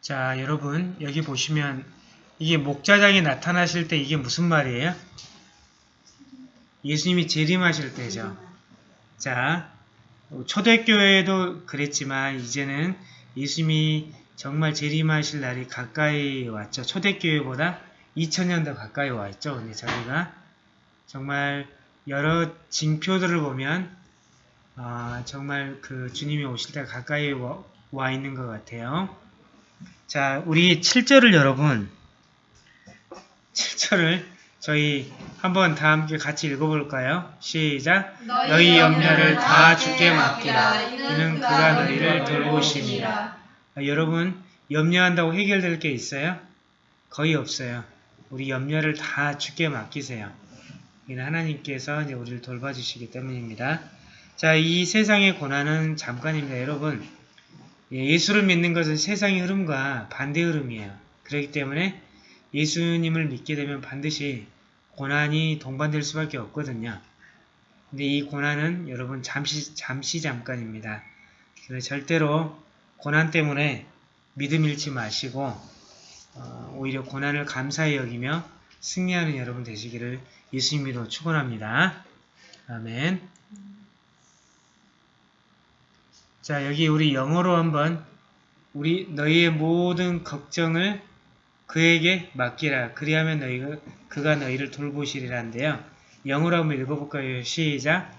자, 여러분 여기 보시면 이게 목자장이 나타나실 때 이게 무슨 말이에요? 예수님이 재림하실 때죠. 자, 초대교회도 그랬지만 이제는 예수님이 정말 재림하실 날이 가까이 왔죠. 초대교회보다 2000년 더 가까이 왔죠. 근데 저희가 정말 여러 징표들을 보면 아, 정말 그 주님이 오실 때 가까이 와, 와 있는 것 같아요. 자, 우리 7절을 여러분 7절을 저희 한번 다 함께 같이 읽어볼까요? 시작! 너희 염려를 다 주께 맡기라. 이는 그가 너희를 돌보심이라. 아, 여러분 염려한다고 해결될 게 있어요? 거의 없어요. 우리 염려를 다 주께 맡기세요. 이는 하나님께서 이제 우리를 돌봐주시기 때문입니다. 자, 이 세상의 고난은 잠깐입니다. 여러분, 예, 예수를 믿는 것은 세상의 흐름과 반대 흐름이에요. 그렇기 때문에 예수님을 믿게 되면 반드시 고난이 동반될 수밖에 없거든요. 근데 이 고난은 여러분 잠시 잠시 잠깐입니다. 그래서 절대로 고난 때문에 믿음 잃지 마시고 어, 오히려 고난을 감사히 여기며 승리하는 여러분 되시기를 예수님으로 축원합니다. 아멘. 자 여기 우리 영어로 한번 우리 너희의 모든 걱정을 그에게 맡기라. 그리하면 너희가 그가 너희를 돌보시리란데요. 영어로 한번 읽어볼까요? 시작.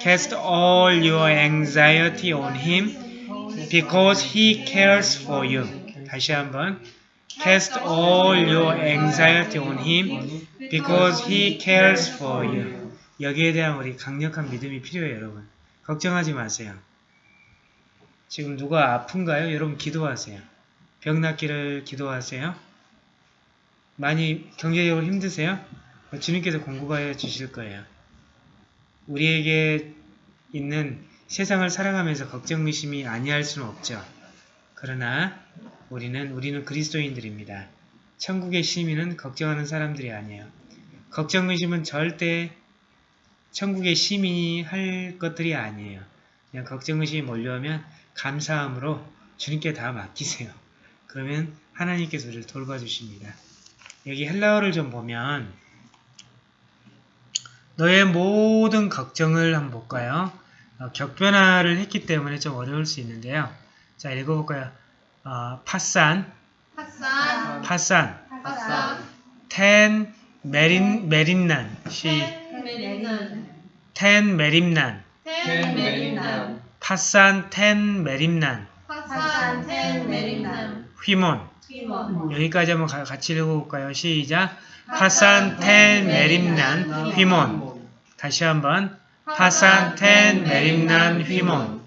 Cast all your anxiety on him because he cares for you. 다시 한번. Cast all your anxiety on him because he cares for you. 여기에 대한 우리 강력한 믿음이 필요해요, 여러분. 걱정하지 마세요. 지금 누가 아픈가요? 여러분 기도하세요. 병 낫기를 기도하세요. 많이 경제적으로 힘드세요? 주님께서 공급하여 주실 거예요. 우리에게 있는 세상을 살아가면서 걱정 의심이 아니할 수는 없죠. 그러나 우리는 우리는 그리스도인들입니다. 천국의 시민은 걱정하는 사람들이 아니에요. 걱정 의심은 절대 천국의 시민이 할 것들이 아니에요. 그냥 걱정 의심이 몰려오면 감사함으로 주님께 다 맡기세요. 그러면 하나님께서 우리를 돌봐주십니다. 여기 헬라어를 좀 보면 너의 모든 걱정을 한번 볼까요? 어, 격변화를 했기 때문에 좀 어려울 수 있는데요. 자 읽어볼까요? 어, 파산, 파산, 파산, 파산, 텐 메린 메린난 시 메리는, 텐 메리난, 파산 텐 메림난. 파산, 텐 휘몬. 휘몬, 여기까지 한번 가- 같이 읽어볼까요? 시작. 파산 텐 메림난. 휘몬. 다시 한번. πᾶσαν τὴν μέριμναν ὑμῶν.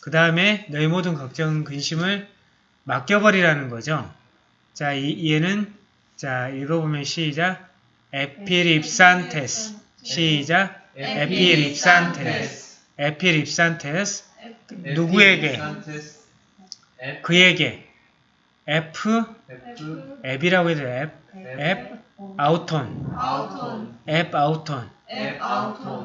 그 다음에 너희 모든 걱정 근심을 맡겨버리라는 거죠. 자, 이, 얘는 자 읽어보면 시작. ἐπιρίψαντες. 시작. ἐπιρίψαντες. ἐπιρίψαντες 누구에게? 그에게. ἐπ'? ἐπ'이라고 해도 ἐπ', ἐπ' αὐτόν. ἐπ' αὐτόν.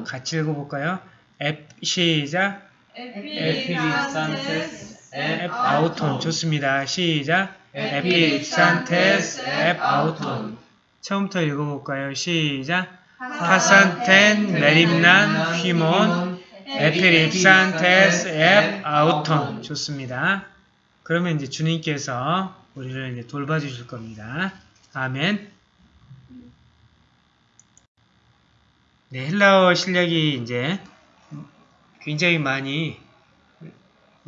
같이 읽어볼까요? ἐπ' 시작. ἐπιρίψαντες, ἐπ' αὐτόν. 좋습니다. 시작. ἐπιρίψαντες. ἐπ' αὐτόν. 처음부터 읽어볼까요? 시작. πᾶσαν τὴν μέριμναν ὑμῶν ἐπιρίψαντες ἐπ' αὐτόν 좋습니다. 그러면 이제 주님께서 우리를 이제 돌봐주실 겁니다. 아멘. 네, 헬라어 실력이 이제 굉장히 많이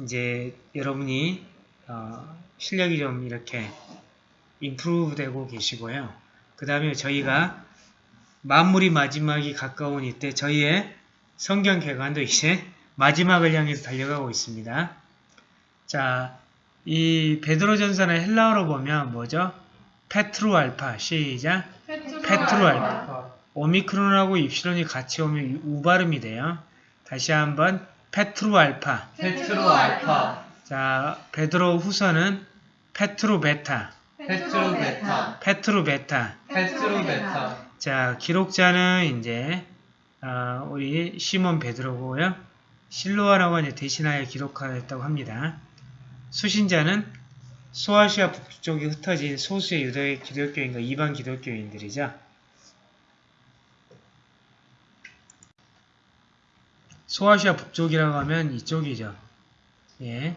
이제 여러분이 어, 실력이 좀 이렇게 임프루브 되고 계시고요. 그 다음에 저희가 만물이 마지막이 가까운 이때 저희의 성경 개관도 이제 마지막을 향해서 달려가고 있습니다. 자, 이 베드로전서는 헬라어로 보면 뭐죠? Πέτρου ἄλφα 시작. Πέτρου ἄλφα. 오미크론하고 입실론이 같이 오면 우 발음이 돼요. 다시 한번 Πέτρου ἄλφα. Πέτρου ἄλφα, 자 베드로 후서는 Πέτρου βῆτα. Πέτρου βῆτα, Πέτρου βῆτα. Πέτρου βῆτα, 자 기록자는 이제 아, 우리 시몬 베드로고요. 실로아라고 이제 대신하여 기록하였다고 합니다. 수신자는 소아시아 북쪽에 흩어진 소수의 유대 기독교인과 이방 기독교인들이죠. 소아시아 북쪽이라고 하면 이쪽이죠. 예.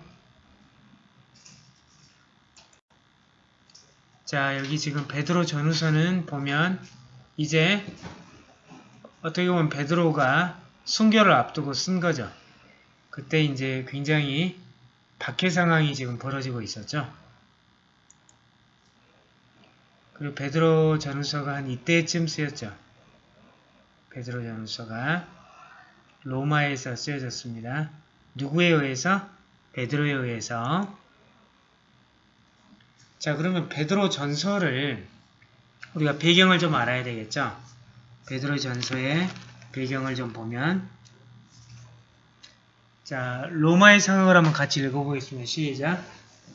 자, 여기 지금 베드로 전후서는 보면 이제 어떻게 보면 베드로가 순교를 앞두고 쓴 거죠. 그때 이제 굉장히 박해 상황이 지금 벌어지고 있었죠. 그리고 베드로 전후서가 한 이때쯤 쓰였죠. 베드로 전후서가 로마에서 쓰여졌습니다. 누구에 의해서? 베드로에 의해서. 자, 그러면 베드로 전서를 우리가 배경을 좀 알아야 되겠죠? 베드로 전서의 배경을 좀 보면 자, 로마의 상황을 한번 같이 읽어보겠습니다. 시작.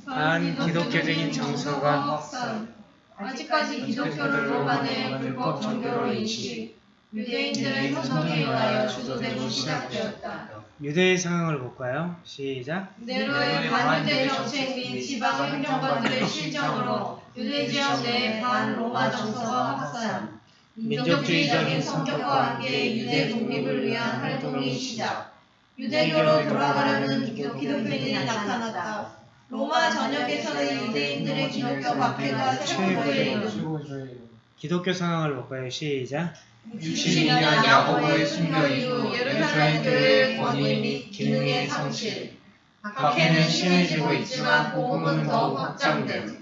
반 기독교적인 정서가 확산. 아직까지 기독교를 로마 내 불법 종교로 인식. 유대인들의 선동에 의하여 주도되고 시작되었다. 유대의 상황을 볼까요? 시작. 네로의 반유대 정책 및 지방 행정관들의 실정으로 유대 지역 내 반로마 정서가 확산. 민족주의적인 성격과 함께 유대 독립을 위한 활동이 시작. 유대교로 돌아가려는 기독- 기독교인이 나타났다. 로마 전역에서는 유대인들의 기독교 박해가 이르 기독교 상황을 볼까요? 시작. 60년 야고보의 순교 이후 예루살렘 교회의 권위 및 기능의 상실. 박해는 심해지고 있지만 복음은 더욱 확장됨.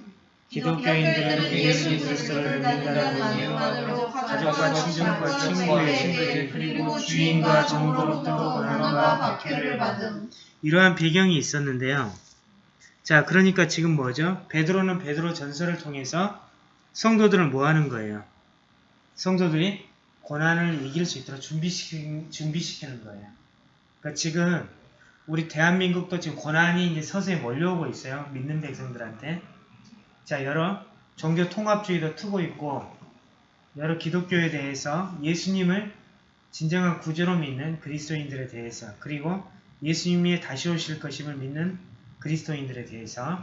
기독교인들은 예수 그리스도를 믿는다는 이유만으로 가족과 친족과 친구의 친구들 그리고 주인과 정부로부터 고난과 박해를 받음. 이러한 배경이 있었는데요. 자, 그러니까 지금 뭐죠? 베드로는 베드로 전설을 통해서 성도들을 뭐 하는 거예요? 성도들이 고난을 이길 수 있도록 준비시키, 준비시키는 거예요. 그러니까 지금 우리 대한민국도 지금 고난이 이제 서서히 몰려오고 있어요. 믿는 백성들한테. 자, 여러 종교 통합주의도 트고 있고 여러 기독교에 대해서 예수님을 진정한 구주로 믿는 그리스도인들에 대해서 그리고 예수님이 다시 오실 것임을 믿는 그리스도인들에 대해서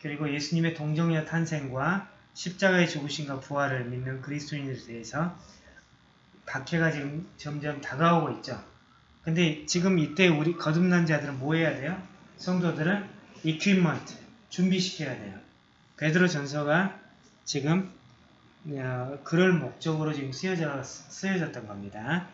그리고 예수님의 동정의 탄생과 십자가의 죽으심과 부활을 믿는 그리스도인들에 대해서 박해가 지금 점점 다가오고 있죠. 근데 지금 이때 우리 거듭난 자들은 뭐 해야 돼요? 성도들은 equipment 준비시켜야 돼요. 베드로 전서가 지금 어, 그럴 목적으로 지금 쓰여져, 쓰여졌던 겁니다.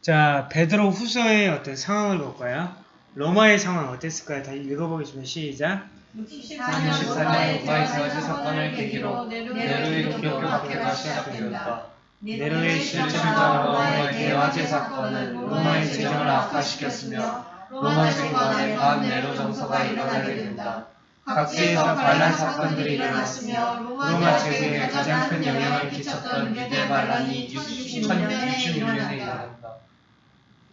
자, 베드로 후서의 어떤 상황을 볼까요? 로마의 상황 어땠을까요? 다 읽어보겠습니다. 시작. 64년 64년 로마의 저지 사건을 계기로 기독교 기독교 박해가 박해가 시작된다. 시작되었다. 네로의 실제로 로마의 대화제 사건은 로마의 재정을 악화시켰으며 악화시켰으며 로마 로마 정관에 반네로 반네로 정서가 정서가 일어나게 된다. 각지에서 반란 사건들이 일어났으며 로마 로마 제국에 가장 큰 영향을 끼쳤던 유대 반란이 1666년에 1666년에 일어났다. 일어난다.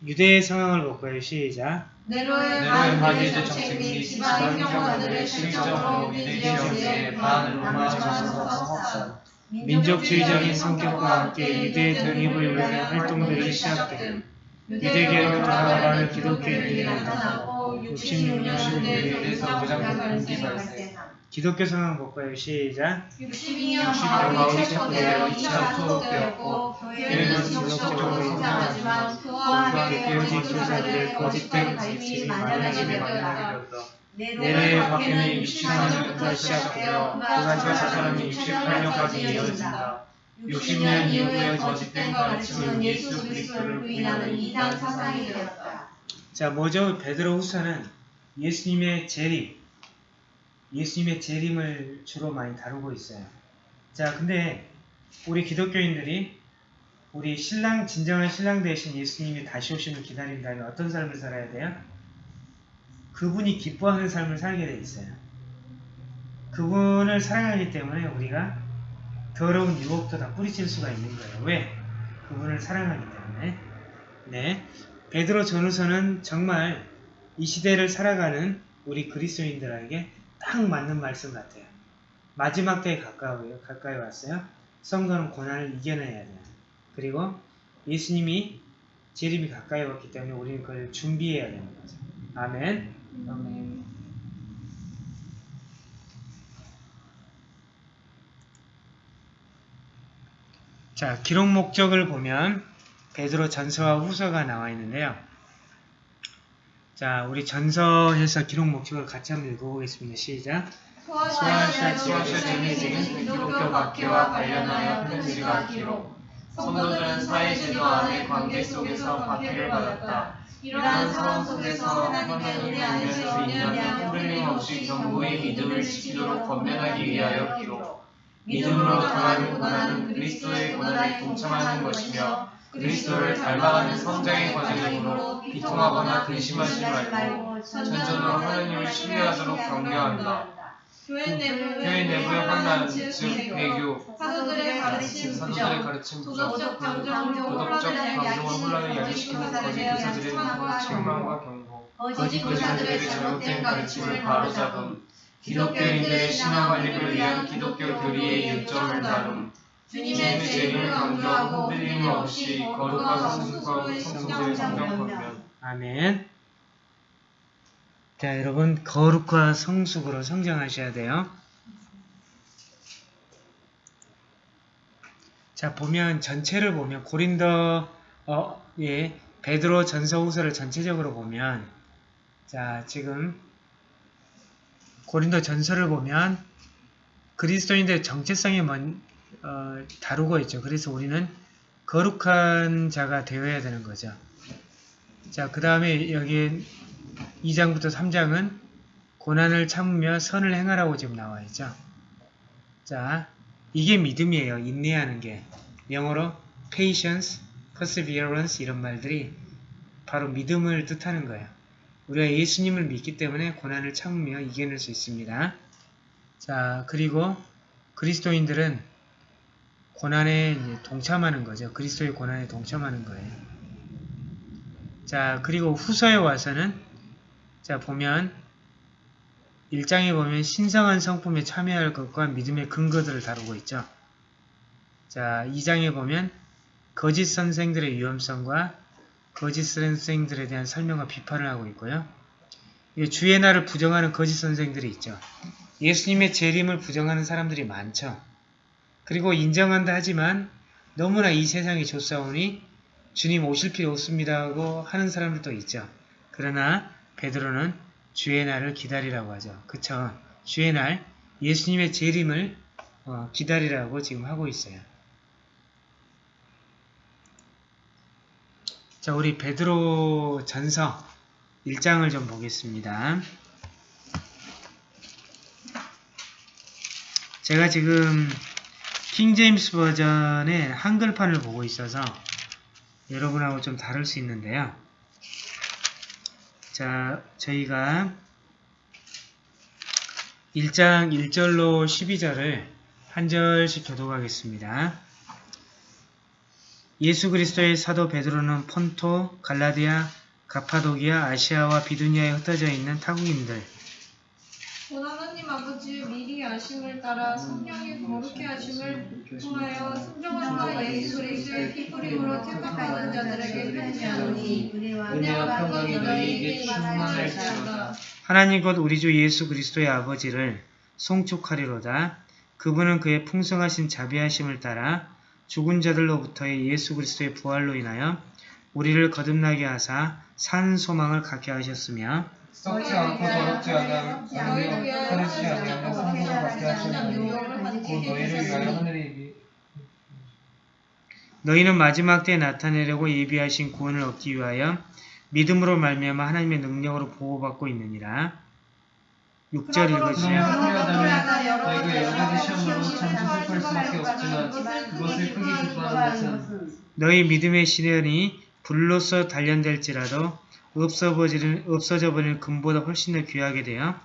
유대의 상황을 볼까요? 시작. 네로의 네로의 반유대 반유대 정책 정책 및및 지방 실정으로 실정으로 유대 반로마 반로마 정서가 정서가 확산. 민족주의적인 성격과 함께 유대 독립을 위한 활동들이 시작됨. 유대교로 돌아가는 기독교인들이 나타나고 66년대 유대에서 가장 큰 공기 공기 발생. 기독교 상황 볼까요? 시작. 62년 62년 바울이 체포되어 체포되어 2차 소속되었고 교회는 지속적으로 성장하지만 그와 함께 거짓 교사들의 거짓된 가르침이 만연하게 되었다. 네로의 박해는 64년부터 시작되어 그가 저 사람이 68년까지 이어진다. 60년 이후에 거짓된 가르침은 예수 그리스도를 부인하는 이단 사상이 되었다. 자, 뭐죠? 베드로 후서는 예수님의 재림, 예수님의 재림을 주로 많이 다루고 있어요. 자, 근데 우리 기독교인들이 우리 신랑, 진정한 신랑 대신 예수님이 다시 오심을 기다린다면 어떤 삶을 살아야 돼요? 그분이 기뻐하는 삶을 살게 돼 있어요. 그분을 사랑하기 때문에 우리가 더러운 유혹도 다 뿌리칠 수가 있는 거예요. 왜? 그분을 사랑하기 때문에. 네. 베드로 전후서는 정말 이 시대를 살아가는 우리 그리스도인들에게 딱 맞는 말씀 같아요. 마지막 때에 가까워요. 가까이 왔어요. 성도는 고난을 이겨내야 돼요. 그리고 예수님이 재림이 가까이 왔기 때문에 우리는 그걸 준비해야 되는 거죠. 아멘. 아멘. 자, 기록 목적을 보면 베드로 전서와 후서가 나와 있는데요. 자, 우리 전서에서 기록 목적을 같이 한번 읽어보겠습니다. 시작. 소아시아 소아시아 지역에서는 기독교 박해와 관련하여 편지가 기록. 성도들은 사회제도 안의 관계 속에서 박해를 받았다. 이러한 상황 속에서 하나님의 은혜 안에서 인연한 흔들림 없이 정부의 믿음을 지키도록 건면하기 위하여 기록. 믿음으로 당하는 고난은 그리스도의 고난에 동참하는 것이며 그리스도를 닮아가는 성장의 과정이므로 비통하거나 근심하지 말고 전전으로 하나님을 신뢰하도록 경계한다. 교회 내부의 교회 내부의 환난, 즉 배교, 배교, 사도들의 가르침 사도들의 가르침 부정, 도덕적 감정, 도덕적 감정을 혼란을 야기시키는 거짓 교사들의 책망과 책망과 경고, 거짓 교사들의 잘못된 가르침을 바로잡음, 기독교인들의 신앙 관리를 위한 기독교 교리의 요점을 다룸, 주님의 재림을 강조하고 흔들림 없이 거룩한 성수와 성도의 성경 권면. 아멘. 자, 여러분 거룩과 성숙으로 성장하셔야 돼요. 자, 보면 전체를 보면 고린도 어, 예, 베드로 전서 후서를 전체적으로 보면 자, 지금 고린도 전서를 보면 그리스도인들의 정체성이 먼, 어, 다루고 있죠. 그래서 우리는 거룩한 자가 되어야 되는 거죠. 자, 그 다음에 여기 2장부터 3장은 고난을 참으며 선을 행하라고 지금 나와 있죠. 자, 이게 믿음이에요. 인내하는 게. 영어로 patience, perseverance 이런 말들이 바로 믿음을 뜻하는 거예요. 우리가 예수님을 믿기 때문에 고난을 참으며 이겨낼 수 있습니다. 자, 그리고 그리스도인들은 고난에 동참하는 거죠. 그리스도의 고난에 동참하는 거예요. 자, 그리고 후서에 와서는 자, 보면 1장에 보면 신성한 성품에 참여할 것과 믿음의 근거들을 다루고 있죠. 자, 2장에 보면 거짓 선생들의 위험성과 거짓 선생들에 대한 설명과 비판을 하고 있고요. 주의 날을 부정하는 거짓 선생들이 있죠. 예수님의 재림을 부정하는 사람들이 많죠. 그리고 인정한다 하지만 너무나 이 세상이 좋사오니 주님 오실 필요 없습니다 하고 하는 사람들도 있죠. 그러나 베드로는 주의 날을 기다리라고 하죠. 그쵸? 주의 날 예수님의 재림을 어, 기다리라고 지금 하고 있어요. 자, 우리 베드로 전서 1장을 좀 보겠습니다. 제가 지금 킹제임스 버전의 한글판을 보고 있어서 여러분하고 좀 다를 수 있는데요. 자, 저희가 1장 1절로 12절을 한 절씩 교독하겠습니다. 예수 그리스도의 사도 베드로는 폰토, 갈라디아, 가파도기아, 아시아와 비두니아에 흩어져 있는 타국인들, 아심을 따라 성령의 거룩해 하심을 통하여 순종한 자 예수 그리스도의 피부림으로 택함받은 자들에게 편지하노니 은혜와 평강이 너희에게 충만할지어다. 하나님 곧 우리 주 예수 그리스도의 아버지를 송축하리로다. 그분은 그의 풍성하신 자비하심을 따라 죽은 자들로부터의 예수 그리스도의 부활로 인하여 우리를 거듭나게 하사 산 소망을 갖게 하셨으며 썩지 않고 더럽지 않아 너희를 아니하며 하늘에서 성소를 받게 능력을 곧 너희를 위하여 하늘에 이르 너희는 마지막 때에 나타내려고 예비하신 구원을 얻기 위하여 믿음으로 말미암아 하나님의 능력으로 보호받고 있느니라. 6절 읽으시면 너희가 여러 가지 시험으로 참 슬플 수밖에 없지만 그것을 크게 기뻐하는 것은 너희 믿음의 시련이 불로서 단련될지라도 없어버리는, 없어져 버리는 금보다 훨씬 더 귀하게 되어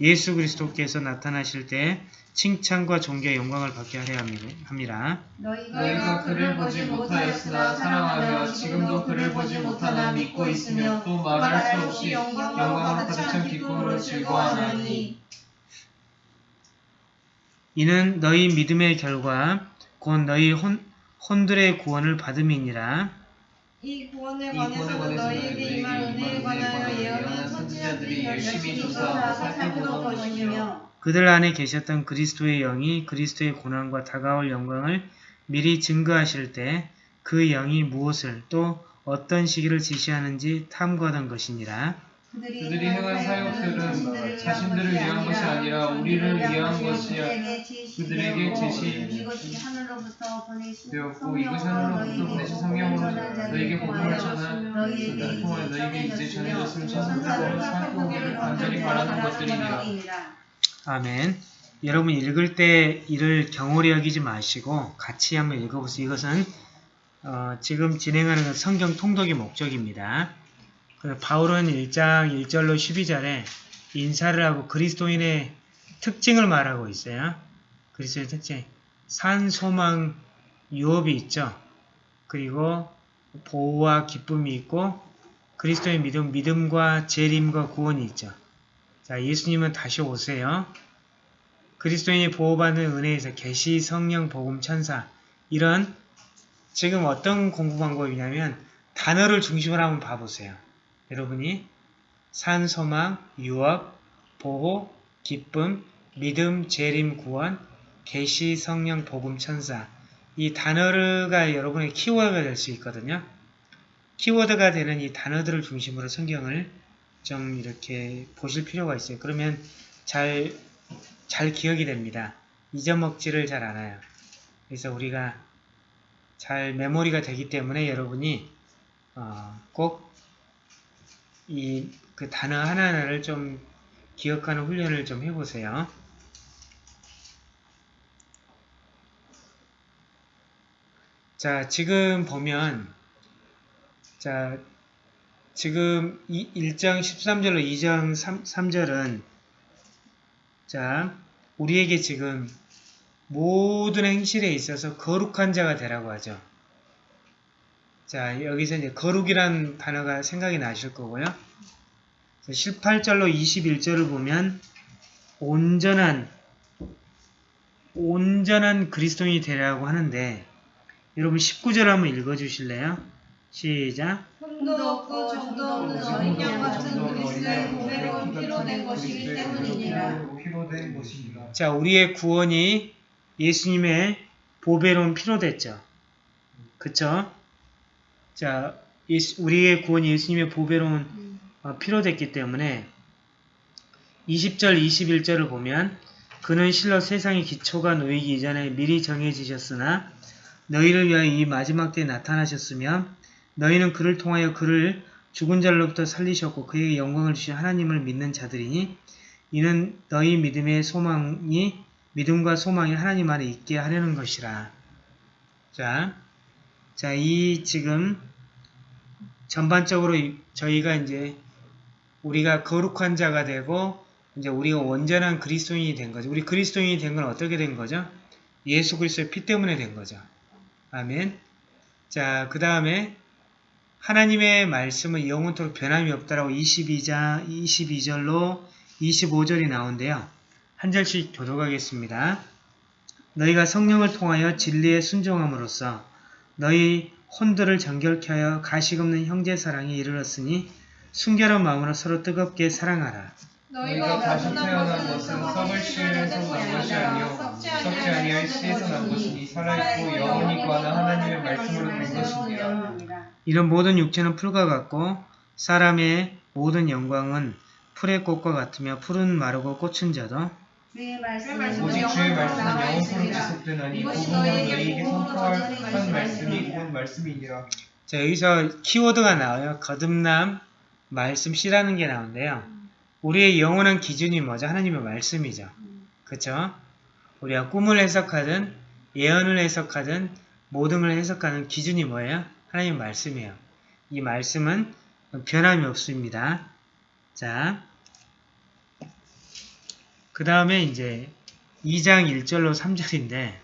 예수 그리스도께서 나타나실 때 칭찬과 존귀와 영광을 받게 하려 함이라. 너희가 그를 보지 못하였으나 사랑하며 지금도 그를 보지 못하나 믿고 있으며 또 말할 수 없이 영광으로 가득 찬 기쁨으로 즐거워하나니 이는 너희 믿음의 결과 곧 너희 혼, 혼들의 구원을 받음이니라. 이 구원에 관해서는 너희에게 임할 은혜에 관하여 예언한 선지자들이 열심히 조사하고 살펴보던 것이며 그들 안에 계셨던 그리스도의 영이 그리스도의 고난과 다가올 영광을 미리 증거하실 때 그 영이 무엇을 또 어떤 시기를 지시하는지 탐구하던 것이니라. 그들이 행한 사역들은 자신들을 위한 것이 아니라 우리를 위한 것이야 그들에게 제시 이것이 하늘로부터 보내신 되었고 이것이 하늘로부터 보내신 성령으로 너에게 복음을 전한 그들을 통하여 너에게 이제 전해졌으면 자손들로 살펴보기를 간절히 바라는 것들이니라 아멘. 여러분 읽을 때 이를 경홀히 여기지 마시고 같이 한번 읽어보세요. 이것은 어, 지금 진행하는 성경 통독의 목적입니다. 그 바울은 1장 1절로 12절에 인사를 하고 그리스도인의 특징을 말하고 있어요. 그리스도의 특징. 산, 소망, 유업이 있죠. 그리고 보호와 기쁨이 있고 그리스도의 믿음, 믿음과 재림과 구원이 있죠. 자, 예수님은 다시 오세요. 그리스도인이 보호받는 은혜에서 계시, 성령, 복음, 천사 이런 지금 어떤 공부 방법이냐면 단어를 중심으로 한번 봐보세요. 여러분이 산, 소망, 유업, 보호, 기쁨, 믿음, 재림, 구원, 계시, 성령, 복음, 천사 이 단어가 여러분의 키워드가 될 수 있거든요. 키워드가 되는 이 단어들을 중심으로 성경을 좀 이렇게 보실 필요가 있어요. 그러면 잘, 잘 기억이 됩니다. 잊어먹지를 잘 않아요. 그래서 우리가 잘 메모리가 되기 때문에 여러분이 어, 꼭 이 그 단어 하나하나를 좀 기억하는 훈련을 좀 해보세요. 자, 지금 보면 자, 지금 1장 13절로 2장 3, 3절은 자, 우리에게 지금 모든 행실에 있어서 거룩한 자가 되라고 하죠. 자, 여기서 이제 거룩이란 단어가 생각이 나실 거고요. 18절로 21절을 보면 온전한 온전한 그리스도인이 되라고 하는데 여러분 19절 한번 읽어 주실래요? 시작. 흠도 없고 정도 없는 어린 양 같은 그리스도의 보배로운 피로 된 것이기 때문이니라 자, 우리의 구원이 예수님의 보배로운 피로 됐죠. 그쵸? 자, 예수- 우리의 구원이 예수님의 보배로운 어, 피로 됐기 때문에 20절, 21절을 보면 그는 실로 세상의 기초가 놓이기 이전에 미리 정해지셨으나 너희를 위하여 이 마지막 때에 나타나셨으며 너희는 그를 통하여 그를 죽은 자로부터 살리셨고 그에게 영광을 주신 하나님을 믿는 자들이니 이는 너희 믿음의 소망이 믿음과 소망이 하나님 안에 있게 하려는 것이라. 자, 자, 이 지금 전반적으로 이- 저희가 이제 우리가 거룩한 자가 되고 이제 우리가 온전한 그리스도인이 된 거죠. 우리 그리스도인이 된 건 어떻게 된 거죠? 예수 그리스도의 피 때문에 된 거죠. 아멘. 자, 그 다음에 하나님의 말씀은 영원토록 변함이 없다라고 22장, 22절로 25절이 나오는데요. 한 절씩 교독하겠습니다. 너희가 성령을 통하여 진리에 순종함으로써 너희 혼들을 정결케 하여 가식 없는 형제 사랑에 이르렀으니 순결한 마음으로 서로 뜨겁게 사랑하라. 너희가 다시 태어난 것은 썩을 씨에서 난 것이 아니요 썩지 아니할 씨에서 난 것이니 살아있고 영원히 구하는 하나님의 말씀으로 된 것이니라 이런 모든 육체는 풀과 같고 사람의 모든 영광은 풀의 꽃과 같으며 풀은 마르고 꽃은 져도 주의 말씀은 오직 주의 말씀은 영원토록 지속되나니 복음은 너희에게 선포한 말씀이 곧 말씀이니라 자, 여기서 키워드가 나와요. 거듭남, 말씀, 씨라는 게 나오는데요. 우리의 영원한 기준이 뭐죠? 하나님의 말씀이죠. 그쵸? 우리가 꿈을 해석하든 예언을 해석하든 모든 걸 해석하는 기준이 뭐예요? 하나님의 말씀이에요. 이 말씀은 변함이 없습니다. 자, 그 다음에 이제 2장 1절로 3절인데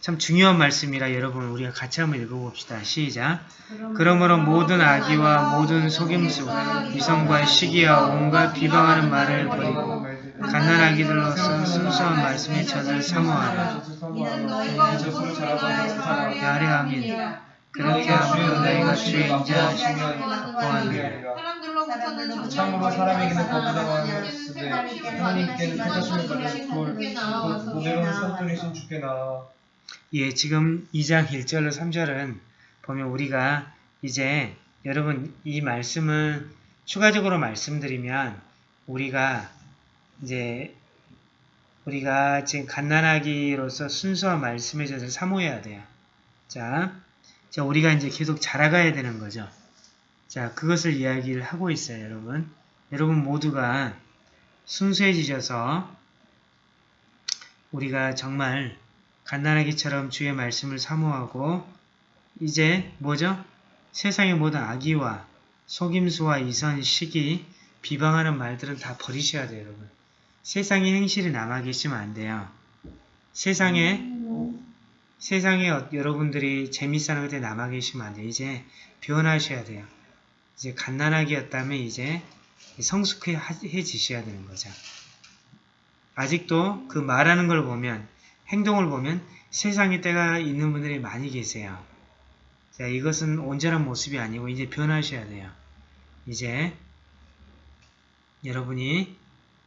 참 중요한 말씀이라 여러분 우리가 같이 한번 읽어봅시다. 시작. 그러므로 모든 악의와 모든 속임수, 이성과 시기와 온갖 비방하는 말을 버리고 갓난아기들로서 순수한 말씀의 젖을 사모하라. 이는 너희가 젖을 잘하고 사랑하라 야레 아멘. 그렇게 하면 너희가 주의 인자 인자하시면 구하느니라. 참으로 사람에게는 거부당하였으되 하나님께는 하나님께는 택하심을 받은 돌 고대로는 산돌이신 주께 나와 예, 지금 2장 1절로 3절은 보면 우리가 이제 여러분 이 말씀을 추가적으로 말씀드리면 우리가 이제 우리가 지금 갓난아기로서 순수한 말씀의 젖을 사모해야 돼요. 자, 자, 우리가 이제 계속 자라가야 되는 거죠. 자, 그것을 이야기를 하고 있어요, 여러분. 여러분 모두가 순수해지셔서 우리가 정말 갓난아기처럼 주의 말씀을 사모하고 이제 뭐죠? 세상의 모든 악의와 속임수와 이선, 시기, 비방하는 말들은 다 버리셔야 돼요, 여러분. 세상의 행실이 남아 계시면 안 돼요. 세상에 세상에 어- 여러분들이 재밌어하는 것에 남아 계시면 안 돼요. 이제 변하셔야 돼요. 이제 갓난아기였다면 이제 성숙해지셔야 되는 거죠. 아직도 그 말하는 걸 보면 행동을 보면 세상의 때가 있는 분들이 많이 계세요. 자, 이것은 온전한 모습이 아니고 이제 변하셔야 돼요. 이제 여러분이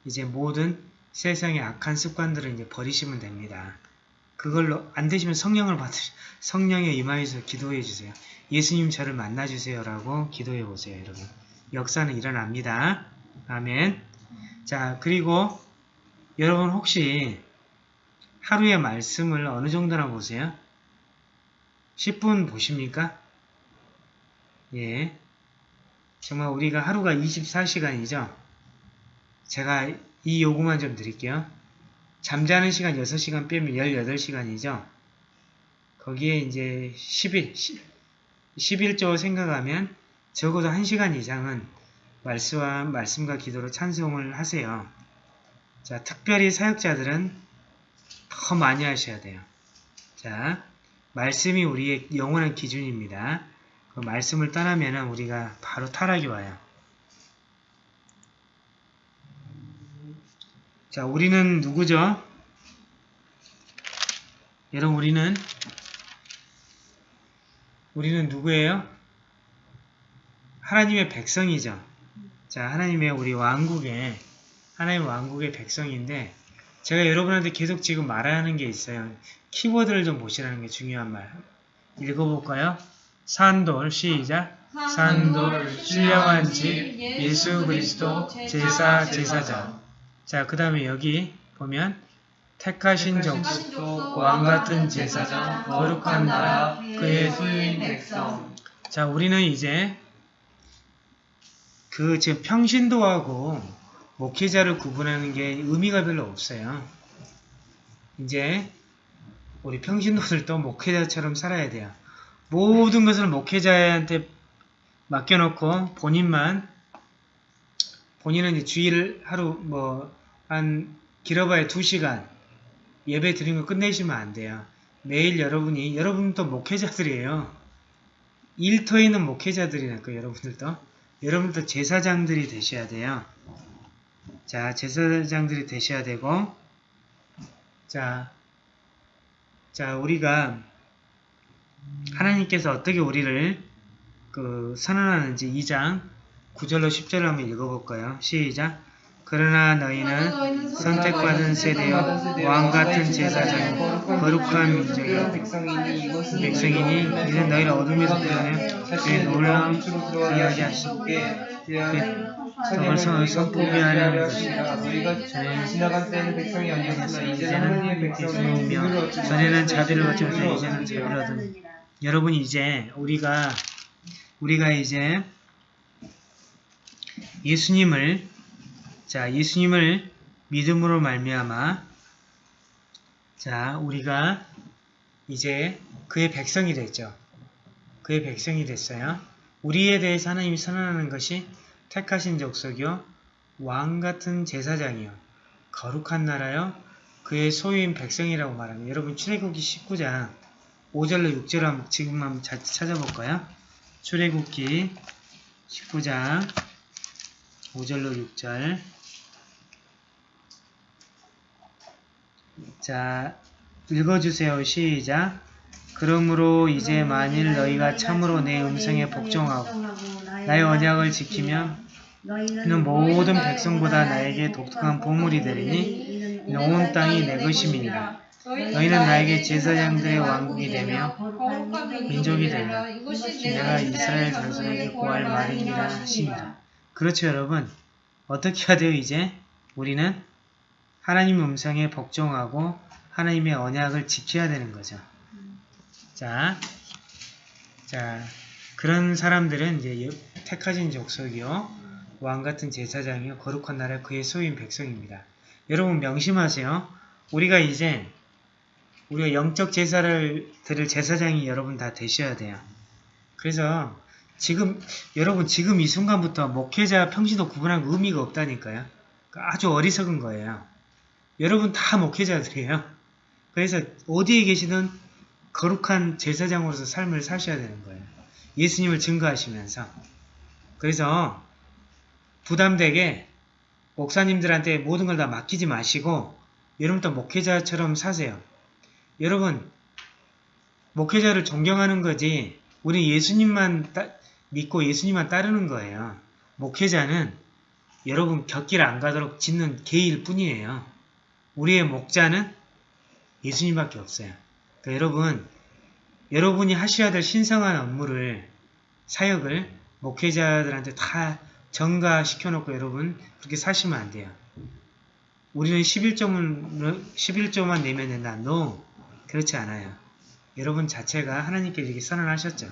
이제 모든 세상의 악한 습관들을 이제 버리시면 됩니다. 그걸로 안 되시면 성령을 받으 성령의 임하에서 기도해 주세요. 예수님 저를 만나 주세요라고 기도해 보세요, 여러분. 역사는 일어납니다. 아멘. 자, 그리고 여러분 혹시 하루의 말씀을 어느 정도나 보세요? 10분 보십니까? 예. 정말 우리가 하루가 24시간이죠? 제가 이 요구만 좀 드릴게요. 잠자는 시간 6시간 빼면 18시간이죠? 거기에 이제 10일, 11조 생각하면 적어도 1시간 이상은 말씀과, 말씀과 기도로 찬송을 하세요. 자, 특별히 사역자들은 더 많이 하셔야 돼요. 자, 말씀이 우리의 영원한 기준입니다. 그 말씀을 떠나면 우리가 바로 타락이 와요. 자, 우리는 누구죠? 여러분, 우리는 우리는 누구예요? 하나님의 백성이죠. 자, 하나님의 우리 왕국의 하나님 왕국의 백성인데 제가 여러분한테 계속 지금 말하는 게 있어요. 키워드를 좀 보시라는 게 중요한 말. 읽어볼까요? 산돌 시작. 산돌 신령한 집 예수 그리스도 제사 제사장. 자, 그 다음에 여기 보면 택하신 족속 왕 같은 제사장 거룩한 나라 그의 소유인 백성 자, 우리는 이제 그 지금 평신도하고 목회자를 구분하는 게 의미가 별로 없어요. 이제 우리 평신도들도 목회자처럼 살아야 돼요. 모든 것을 목회자한테 맡겨놓고 본인만 본인은 이제 주일 하루 뭐 한 길어봐야 2시간 예배 드린 거 끝내시면 안 돼요. 매일 여러분이 여러분도 목회자들이에요. 일터에 있는 목회자들이니까 여러분들도 여러분도 제사장들이 되셔야 돼요. 자, 제사장들이 되셔야 되고 자, 자 우리가 하나님께서 어떻게 우리를 그 선언하는지 2장 9절로 10절을 한번 읽어볼까요? 시작 그러나 너희는 선택받은 세대여 왕 같은 제사장이고 거룩한 민족이여 백성이니 이는 너희를 어둠에서 구원해 그의 놀라운 이야기 하시게 정을 성을 선포하게 하려는 것이라. 너희가 지나간 때는 백성이 아니었으나 이제는 백성이며 전에는 자비를 거쳐서 이제는 자비를 얻은 여러분 이제 우리가 우리가 이제 예수님을 자 예수님을 믿음으로 말미암아 자 우리가 이제 그의 백성이 됐죠. 그의 백성이 됐어요. 우리에 대해서 하나님이 선언하는 것이 택하신 족속이요 왕 같은 제사장이요 거룩한 나라요 그의 소유인 백성이라고 말합니다. 여러분 출애굽기 19장 5절로 6절 한번 지금 한번 잘 찾아볼까요? 출애굽기 19장 5절로 6절 자 읽어주세요. 시작 그러므로 이제 만일 너희가 참으로 내 음성에 복종하고 나의 언약을 지키면 이는 모든 백성보다 나에게 독특한 보물이 되리니 온 땅이 내 것임이니라. 너희는 나에게 제사장들의 왕국이 되며 민족이 되라. 내가 이스라엘 자손에게 구할 말이니라 하시니라. 그렇죠 여러분. 어떻게 해야 돼요 이제? 우리는 하나님 음성에 복종하고 하나님의 언약을 지켜야 되는 거죠. 자, 자 그런 사람들은 이제 여- 택하신 족속이요 왕 같은 제사장이요 거룩한 나라 그의 소유인 백성입니다. 여러분 명심하세요. 우리가 이제 우리가 영적 제사를 드릴 제사장이 여러분 다 되셔야 돼요. 그래서 지금 여러분 지금 이 순간부터 목회자 평신도 구분하는 의미가 없다니까요. 아주 어리석은 거예요. 여러분 다 목회자들이에요. 그래서 어디에 계시든 거룩한 제사장으로서 삶을 사셔야 되는 거예요. 예수님을 증거하시면서. 그래서 부담되게 목사님들한테 모든 걸 다 맡기지 마시고 여러분도 목회자처럼 사세요. 여러분 목회자를 존경하는 거지 우리 예수님만 따- 믿고 예수님만 따르는 거예요. 목회자는 여러분 곁길 안 가도록 짓는 개일 뿐이에요. 우리의 목자는 예수님밖에 없어요. 그러니까 여러분 여러분이 하셔야 될 신성한 업무를 사역을 목회자들한테 다 전가시켜놓고 여러분 그렇게 사시면 안 돼요. 우리는 11조만, 11조만 내면 된다. No. 그렇지 않아요. 여러분 자체가 하나님께 이렇게 선언하셨죠.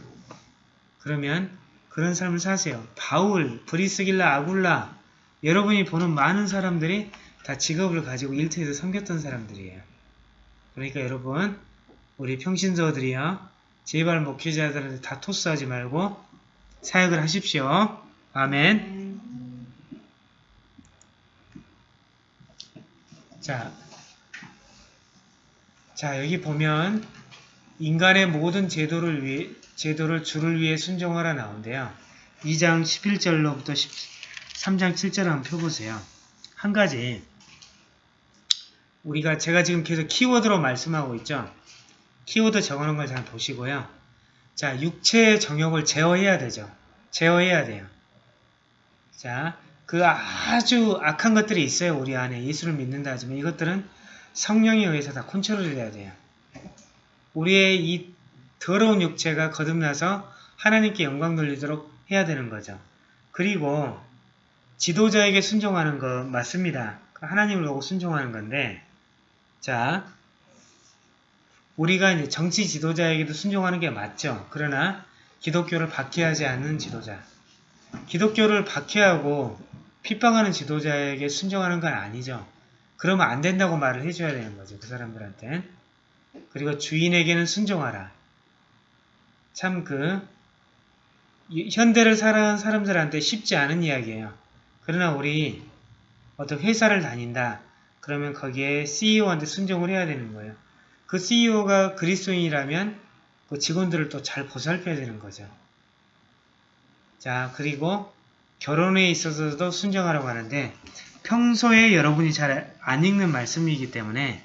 그러면 그런 삶을 사세요. 바울, 브리스길라, 아굴라 여러분이 보는 많은 사람들이 다 직업을 가지고 일터에서 섬겼던 사람들이에요. 그러니까 여러분 우리 평신도들이요. 제발 목회자들한테 다 토스하지 말고 사역을 하십시오. 아멘. 자, 자 여기 보면 인간의 모든 제도를 위해 제도를 주를 위해 순종하라 나온대요. 2장 11절로부터 3장 7절 한번 펴보세요. 한 가지 우리가 제가 지금 계속 키워드로 말씀하고 있죠. 키워드 적어놓은 걸잘 보시고요. 자, 육체의 정욕을 제어해야 되죠. 제어해야 돼요. 자, 그 아주 악한 것들이 있어요. 우리 안에 예수를 믿는다 하지만 이것들은 성령에 의해서 다 컨트롤이 돼야 돼요. 우리의 이 더러운 육체가 거듭나서 하나님께 영광 돌리도록 해야 되는 거죠. 그리고 지도자에게 순종하는 거 맞습니다. 하나님을 보고 순종하는 건데 자 우리가 이제 정치 지도자에게도 순종하는 게 맞죠. 그러나 기독교를 박해하지 않는 지도자 기독교를 박해하고 핍박하는 지도자에게 순종하는 건 아니죠. 그러면 안 된다고 말을 해줘야 되는 거죠. 그 사람들한테. 그리고 주인에게는 순종하라. 참 그 현대를 살아가는 사람들한테 쉽지 않은 이야기예요. 그러나 우리 어떤 회사를 다닌다. 그러면 거기에 CEO한테 순종을 해야 되는 거예요. 그 CEO가 그리스도인이라면 그 직원들을 또 잘 보살펴야 되는 거죠. 자, 그리고 결혼에 있어서도 순종하라고 하는데 평소에 여러분이 잘 안 읽는 말씀이기 때문에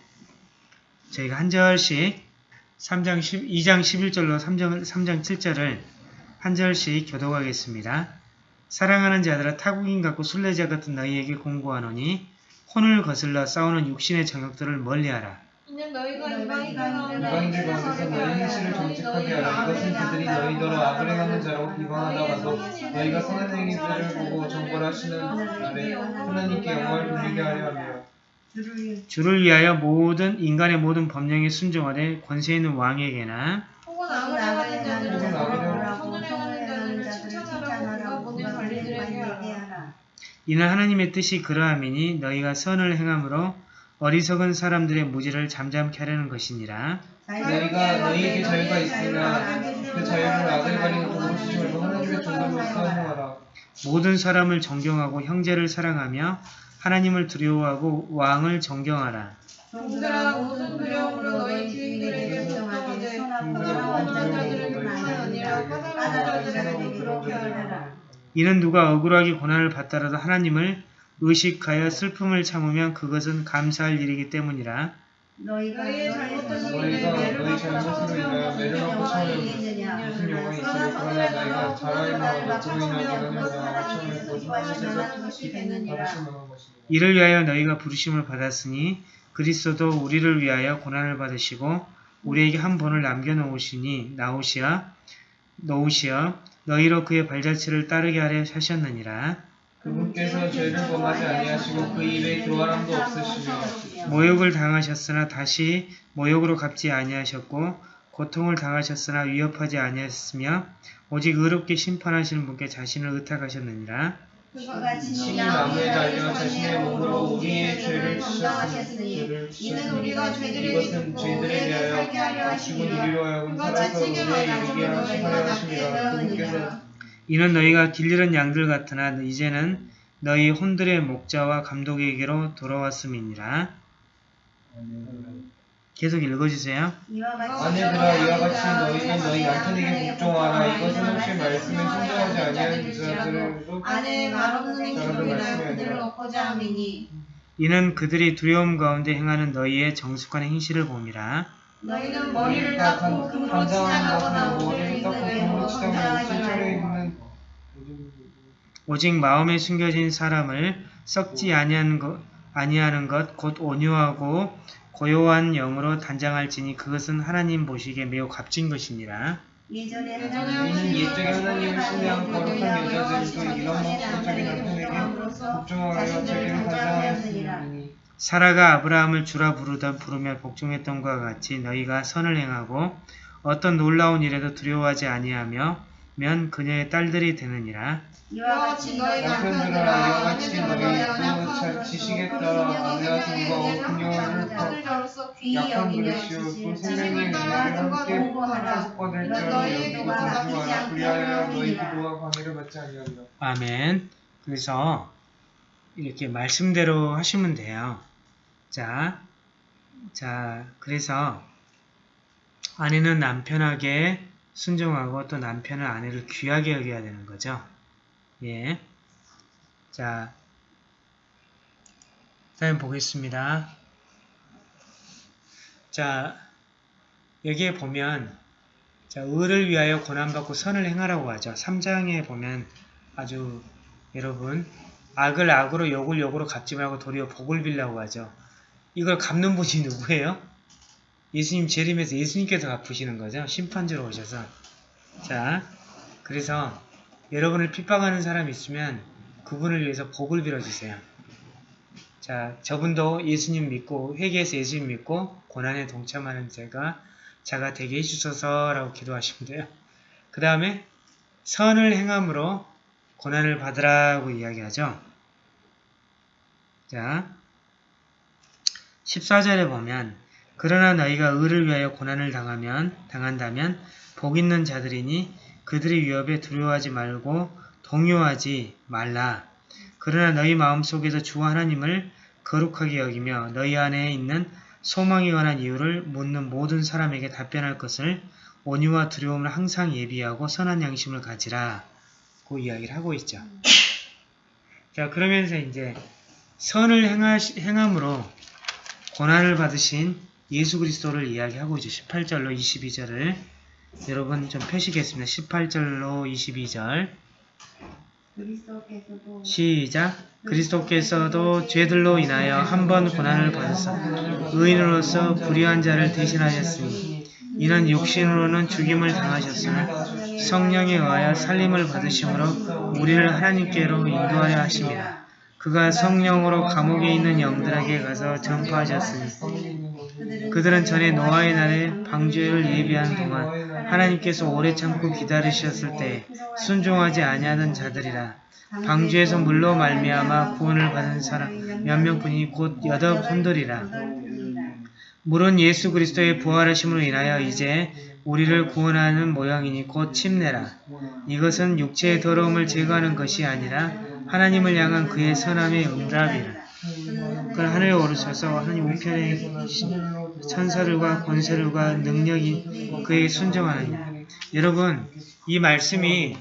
저희가 한 절씩 3장 10, 2장 11절로 3장, 3장 7절을 한 절씩 교독하겠습니다. 사랑하는 자들아 타국인 같고 순례자 같은 너희에게 공고하노니 혼을 거슬러 싸우는 육신의 정욕들을 멀리하라. 이는 너희가 이방인 이방인들 가운데서 너희 행실을 정직하게 하라. 이것은 그들이 너희더러 아브라함은 자라고 비방하다가도 너희가 선한 행위들을 보고 정벌하시는 날에 하나님께 영광을 돌리게 하려 하며 주를 주를 위하여 모든 인간의 모든 법령에 순종하되 권세 있는 왕에게나 혹은 악을 행하는 자들 이는 하나님의 뜻이 그러함이니 너희가 선을 행함으로 어리석은 사람들의 무지를 잠잠케 하려는 것이니라. 너희가 너희에게 자유가 있으나 그 자유를 악을 가리는 쓰지 말고 하나님의 종들로 사용하라. 모든 사람을 존경하고 형제를 사랑하며 하나님을 두려워하고 왕을 존경하라. 종들아 모든 두려움으로 너희 주인들에게 그가 원하는 자들을 불만이 아니라 까다로운 자들에게 그렇게 하라. 이는 누가 억울하게 고난을 받더라도 하나님을 의식하여 슬픔을 참으면 그것은 감사할 일이기 때문이라. 너희가 인하여 받고 있느냐? 무슨 영광이 그러나 너희가 하나님께서 만한 것이니라. 이를 위하여 너희가 부르심을 받았으니 그리스도도 우리를 위하여 고난을 받으시고 우리에게 한 번을 남겨놓으시니 나오시어 놓으시어 너희로 그의 발자취를 따르게 하려 하셨느니라. 그분께서 죄를 범하지 아니하시고 그 입에 교활함도 없으시며 모욕을 당하셨으나 다시 모욕으로 갚지 아니하셨고 고통을 당하셨으나 위협하지 아니하셨으며 오직 의롭게 심판하시는 분께 자신을 의탁하셨느니라 그가 친히 나무에 달려 자신의 몸으로 우리의 죄를 지셨으니 이는 우리가 죄들을 이것은 짓고 죄들에 살게 하려 하여금 그가 이르게 하려 너희가 하심이라 낫게 되느니라. 이는 너희가 길 잃은 양들 같으나 이제는 너희 혼들의 목자와 감독에게로 돌아왔음이니라 계속 읽어주세요. 아내들아 이와 같이 너희는 너희 남편에게 복종하라. 이것은 혹시 말씀에 순종하지 아니하는 자들도 아내의 말 없는 행실로 저런 인하여 말씀이 그들을. 얻고자 함이니. 이는 그들이 두려움 가운데 행하는 너희의 정숙한 행실을 봄이라 너희는 머리를 닦고 금으로 치장하거나 옷을 입는 외모로 성장하지 말고. 오직 마음에 숨겨진 사람을 썩지 아니하는 것, 아니하는 것, 곧 온유하고 고요한 영으로 단장할지니 그것은 하나님 보시기에 매우 값진 것이니라. 예전에 예전에 이는 옛적에 하나님을 신뢰한 거룩한 여자들도 이런 목적인 남편에게 복종하여 자기를 단장하였으니 사라가 아브라함을 주라 부르던 부르며 복종했던 것과 같이 너희가 선을 행하고 어떤 놀라운 일에도 두려워하지 아니하며 면 그녀의 딸들이 되느니라. 이와 같이 너희 남편들아 이와 같이 너희 그 지식에 따라 아내와 하늘자로서 귀히 약한 그릇이요 또 지식을 생명의 따라 은혜를 함께 기도가 바뀌지 공부하라 않게 그리하여 너희. 기도와 관계를 받지 아니하리라 아멘. 그래서 이렇게 말씀대로 하시면 돼요. 자, 자, 그래서 아내는 남편에게 순종하고 또 남편은 아내를 귀하게 여겨야 되는 거죠. 예. 자, 다음 보겠습니다. 자, 여기에 보면 자, 의를 위하여 고난받고 선을 행하라고 하죠. 3장에 보면 아주 여러분 악을 악으로 욕을 욕으로 갚지 말고 도리어 복을 빌라고 하죠. 이걸 갚는 분이 누구예요? 예수님 재림에서 예수님께서 갚으시는 거죠. 심판주로 오셔서. 자, 그래서 여러분을 핍박하는 사람이 있으면 그분을 위해서 복을 빌어주세요. 자, 저분도 예수님 믿고 회개해서 예수님 믿고 고난에 동참하는 제가 자가 되게 해주소서라고 기도하시면 돼요. 그 다음에 선을 행함으로 고난을 받으라고 이야기하죠. 자, 14절에 보면 그러나 너희가 의를 위하여 고난을 당하면 당한다면 복 있는 자들이니 그들의 위협에 두려워하지 말고 동요하지 말라. 그러나 너희 마음속에서 주 하나님을 거룩하게 여기며 너희 안에 있는 소망에 관한 이유를 묻는 모든 사람에게 답변할 것을 온유와 두려움을 항상 예비하고 선한 양심을 가지라. 그 이야기를 하고 있죠. 자, 그러면서 이제 선을 행하, 행함으로 고난을 받으신 예수 그리스도를 이야기하고 있죠. 18절로 22절을 여러분 좀 표시겠습니다. 18절로 22절. 그리스도께서도 시작. 그리스도께서도 죄들로 인하여 한 번 고난을 받으사 의인으로서 불의한 자를 대신하셨으니 이는 육신으로는 죽임을 당하셨으나 성령에 의하여 살림을 받으심으로 우리를 하나님께로 인도하려 하심이라 그가 성령으로 감옥에 있는 영들에게 가서 전파하셨으니 그들은 전에 노아의 날에 방주를 예비하는 동안 하나님께서 오래 참고 기다리셨을 때 순종하지 아니하던 자들이라. 방주에서 물로 말미암아 구원을 받은 사람 몇 명뿐이 곧 여덟 혼들이라. 물은 예수 그리스도의 부활하심으로 인하여 이제 우리를 구원하는 모양이니 곧 침례라. 이것은 육체의 더러움을 제거하는 것이 아니라 하나님을 향한 그의 선함의 응답이라. 그 하늘에 오르셔서 하나님 우편에 계신 천사들과 권세들과 능력이 그에게 순종하느니 여러분 이 말씀이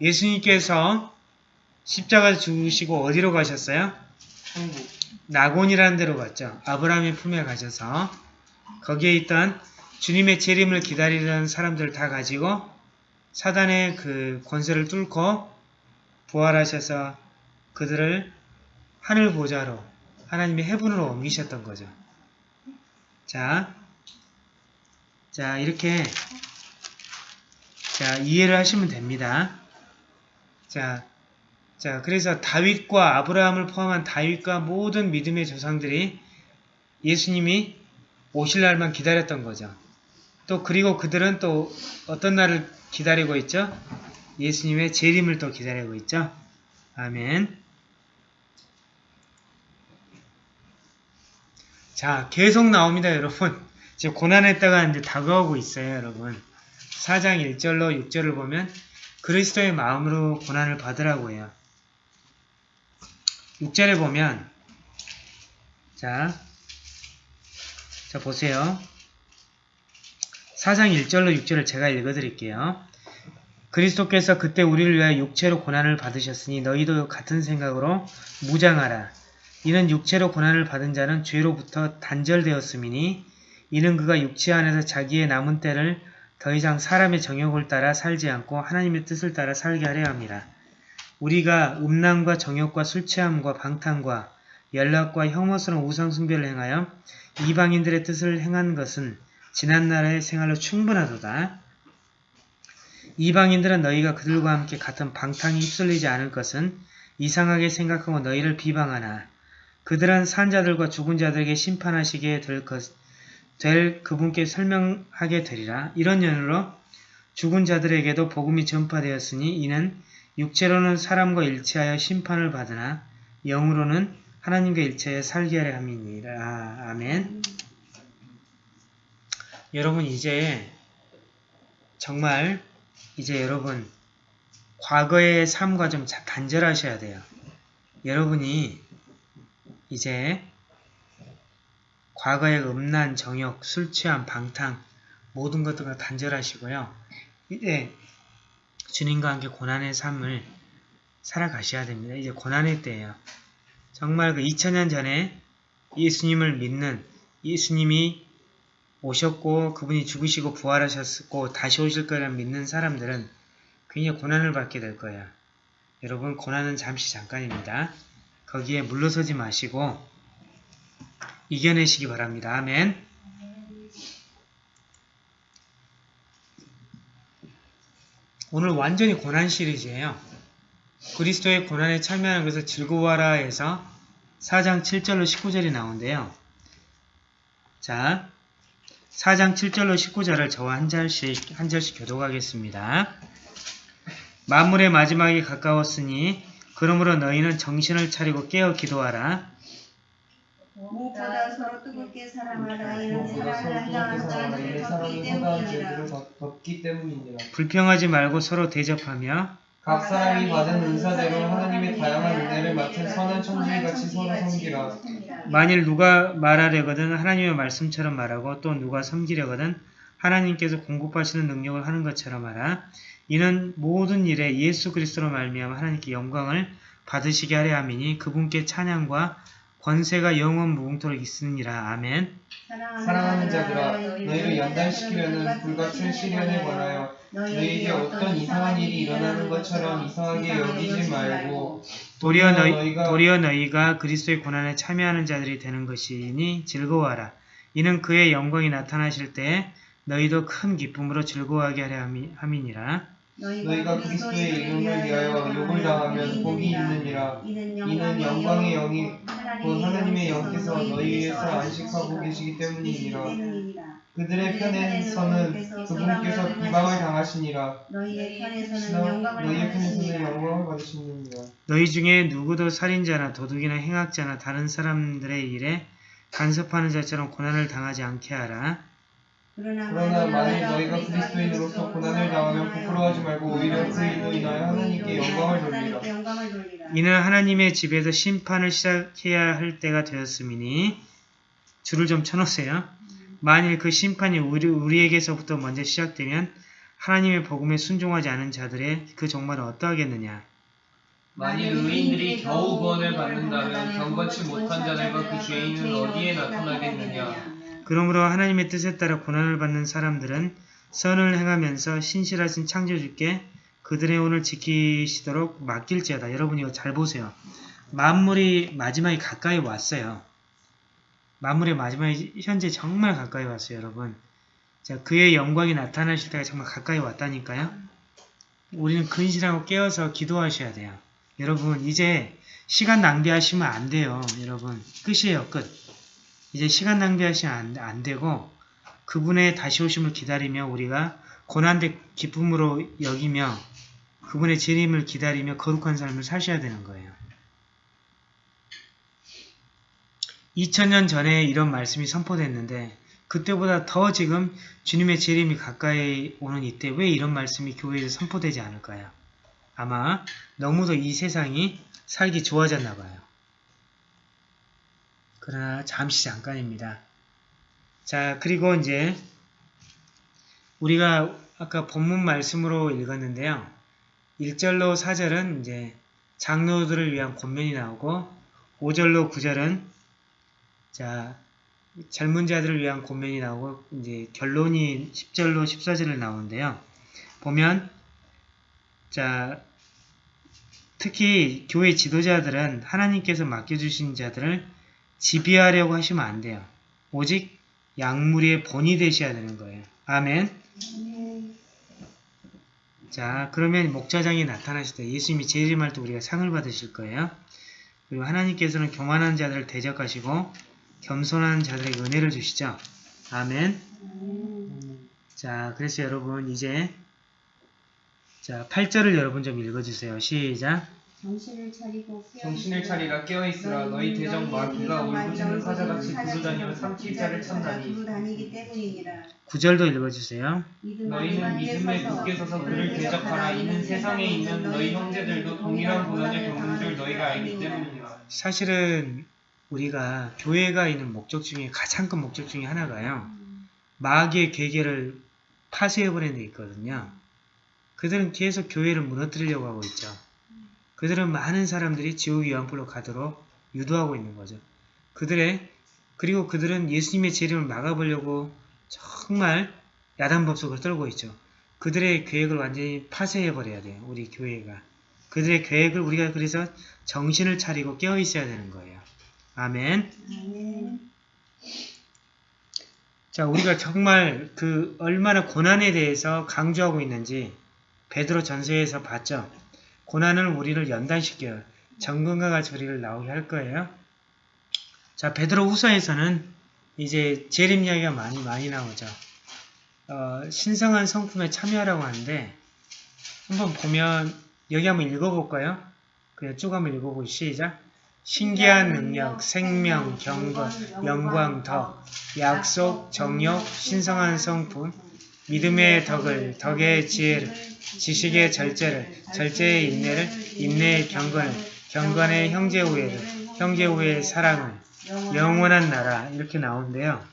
예수님께서 십자가 죽으시고 어디로 가셨어요? 낙원이라는 데로 갔죠. 아브라함의 품에 가셔서 거기에 있던 주님의 재림을 기다리던 사람들을 다 가지고 사단의 그 권세를 뚫고 부활하셔서 그들을 하늘 보좌로 하나님의 해분으로 옮기셨던 거죠. 자, 자 이렇게 자 이해를 하시면 됩니다. 자, 자 그래서 다윗과 아브라함을 포함한 다윗과 모든 믿음의 조상들이 예수님이 오실 날만 기다렸던 거죠. 또 그리고 그들은 또 어떤 날을 기다리고 있죠? 예수님의 재림을 또 기다리고 있죠. 아멘. 자, 계속 나옵니다, 여러분. 지금 고난의 때가 이제 다가오고 있어요, 여러분. 4장 1절로 6절을 보면 그리스도의 마음으로 고난을 받으라고 해요. 6절에 보면 자, 자 보세요. 4장 1절로 6절을 제가 읽어드릴게요. 그리스도께서 그때 우리를 위하여 육체로 고난을 받으셨으니 너희도 같은 생각으로 무장하라. 이는 육체로 고난을 받은 자는 죄로부터 단절되었음이니 이는 그가 육체 안에서 자기의 남은 때를 더 이상 사람의 정욕을 따라 살지 않고 하나님의 뜻을 따라 살게 하려 합니다. 우리가 음란과 정욕과 술 취함과 방탕과 연락과 혐오스러운 우상숭배를 행하여 이방인들의 뜻을 행한 것은 지난날의 생활로 충분하도다. 이방인들은 너희가 그들과 함께 같은 방탕에 휩쓸리지 않을 것은 이상하게 생각하고 너희를 비방하나 그들은 산자들과 죽은 자들에게 심판하시게 될, 것, 될 그분께 설명하게 되리라. 이런 연으로 죽은 자들에게도 복음이 전파되었으니 이는 육체로는 사람과 일치하여 심판을 받으나 영으로는 하나님과 일체하여 살게 하려 함이니라. 아멘. 여러분 이제 정말 이제 여러분 과거의 삶과 좀 자- 단절하셔야 돼요. 여러분이 이제 과거의 음란, 정욕, 술 취함, 방탕 모든 것들과 단절하시고요. 이제 주님과 함께 고난의 삶을 살아가셔야 됩니다. 이제 고난의 때예요. 정말 그 2000년 전에 예수님을 믿는 예수님이 오셨고 그분이 죽으시고 부활하셨고 다시 오실 거라는 믿는 사람들은 굉장히 고난을 받게 될 거예요. 여러분 고난은 잠시 잠깐입니다. 거기에 물러서지 마시고 이겨내시기 바랍니다. 아멘. 오늘 완전히 고난 시리즈예요. 그리스도의 고난에 참여하는 것을 즐거워하라 해서 4장 7절로 19절이 나오는데요. 자, 4장 7절로 19절을 저와 한 절씩, 한 절씩 교독하겠습니다. 만물의 마지막이 가까웠으니 그러므로 너희는 정신을 차리고 깨어 기도하라. 서로 뜨겁게 사랑하라. 사랑을 덮- 때문이니라. 불평하지 말고 서로 대접하며 각 사람이 받은 은사대로 하나님의 다양한 은혜를 맡은 선한 청지기같이 서로 섬기라. 만일 누가 말하려거든 하나님의 말씀처럼 말하고 또 누가 섬기려거든 하나님께서 공급하시는 능력을 하는 것처럼 하라. 이는 모든 일에 예수 그리스도로 말미암아 하나님께 영광을 받으시게 하려 함이니 그분께 찬양과 권세가 영원 무궁토록 있으니라. 아멘. 사랑하는 자들아 너희를 연단시키려는 불같은 시련에 관하여 너희에게 어떤 이상한 일이 일어나는 것처럼 이상하게 여기지 말고 도리어, 너희, 너희가 도리어 너희가 그리스도의 고난에 참여하는 자들이 되는 것이니 즐거워하라. 이는 그의 영광이 나타나실 때에 너희도 큰 기쁨으로 즐거워하게 하려 함이- 함이니라. 너희가 그리스도의 이름을 위하여 욕을 당하면 복이 있느니라. 이는 영광의 영이 곧 하나님의 영께서 너희 위에서 안식하고 계시기 때문이니라. 그들의 편에서는 그분께서 비방을 당하시니라. 너희의 편에서는 시나 영광을 너희의 편에서는 받으시니라. 영광을 받으시느니라. 너희 중에 누구도 살인자나 도둑이나 행악자나 다른 사람들의 일에 간섭하는 자처럼 고난을 당하지 않게 하라. 그러나 만일 너희가 그리스도인으로서 고난을 당하면 부끄러워하지 말고 오히려 그 일로 인하여 하나님께 영광을 돌리라. 이는 하나님의 집에서 심판을 시작해야 할 때가 되었음이니 줄을 좀 쳐놓으세요. 만일 그 심판이 우리, 우리에게서부터 먼저 시작되면 하나님의 복음에 순종하지 않은 자들의 그 종말은 어떠하겠느냐. 만일 의인들이 겨우 구원을 받는다면 경건치 못한 자들과 그 죄인은 어디에 나타나겠느냐 그러므로 하나님의 뜻에 따라 고난을 받는 사람들은 선을 행하면서 신실하신 창조주께 그들의 혼을 지키시도록 맡길지어다. 여러분 이거 잘 보세요. 만물이 마지막에 가까이 왔어요. 만물의 마지막이 현재 정말 가까이 왔어요, 여러분. 자, 그의 영광이 나타나실 때가 정말 가까이 왔다니까요. 우리는 근실하고 깨어서 기도하셔야 돼요. 여러분, 이제 시간 낭비하시면 안 돼요. 여러분, 끝이에요, 끝. 이제 시간 낭비하시면 안, 안 되고 그분의 다시 오심을 기다리며 우리가 고난대 기쁨으로 여기며 그분의 재림을 기다리며 거룩한 삶을 사셔야 되는 거예요. 2000년 전에 이런 말씀이 선포됐는데 그때보다 더 지금 주님의 재림이 가까이 오는 이때 왜 이런 말씀이 교회에서 선포되지 않을까요? 아마 너무도 이 세상이 살기 좋아졌나 봐요. 그러나 잠시 잠깐입니다. 자, 그리고 이제 우리가 아까 본문 말씀으로 읽었는데요. 1절로 4절은 이제 장로들을 위한 권면이 나오고 5절로 9절은 자, 젊은 자들을 위한 권면이 나오고 이제 결론이 10절로 14절을 나오는데요. 보면 자, 특히 교회 지도자들은 하나님께서 맡겨주신 자들을 지배하려고 하시면 안 돼요. 오직 약물의 본이 되셔야 되는 거예요. 아멘. 자, 그러면 목자장이 나타나실 때 예수님이 재림할 때 우리가 상을 받으실 거예요. 그리고 하나님께서는 교만한 자들을 대적하시고 겸손한 자들에게 은혜를 주시죠. 아멘. 자, 그래서 여러분 이제 자 8절을 여러분 좀 읽어주세요. 시작. 정신을 차리고 정신을 차리라 깨어 있으라 너희 대적 마귀가 울부짖는 사자같이 두루다니며 삼킬 자를 찾나니 두루다니기 때문이니라 9절도 읽어주세요. 너희는 믿음에 굳게 서서 그를 대적하라 이는 세상에 있는 너희 형제들도 동일한 고난을 겪는 줄 너희가 알기 때문이라 사실은 우리가 교회가 있는 목적 중에 가장 큰 목적 중에 하나가요. 마귀의 계계를 파쇄해버리는 데 있거든요. 그들은 계속 교회를 무너뜨리려고 하고 있죠. 그들은 많은 사람들이 지옥의 연불로 가도록 유도하고 있는 거죠. 그들의 그리고 그들은 예수님의 재림을 막아보려고 정말 야단법석을 떨고 있죠. 그들의 계획을 완전히 파쇄해버려야 돼요. 우리 교회가. 그들의 계획을 우리가 그래서 정신을 차리고 깨어 있어야 되는 거예요. 아멘. 자, 우리가 정말 그 얼마나 고난에 대해서 강조하고 있는지 베드로 전서에서 봤죠. 고난은 우리를 연단시켜요. 정금과 같이 우리를 나오게 할 거예요. 자, 베드로 후서에서는 이제 재림 이야기가 많이 많이 나오죠. 어, 신성한 성품에 참여하라고 하는데 한번 보면 여기 한번 읽어볼까요? 그냥 쭉 한번 읽어보기 시작. 신기한 능력, 생명, 경건, 영광, 덕, 약속, 정력, 신성한 성품, 믿음의 덕을, 덕의 지혜를, 지식의 절제를, 절제의 인내를, 인내의 경건을, 경건의 형제 우애를, 형제 우애의 사랑을, 영원한 나라 이렇게 나오는데요.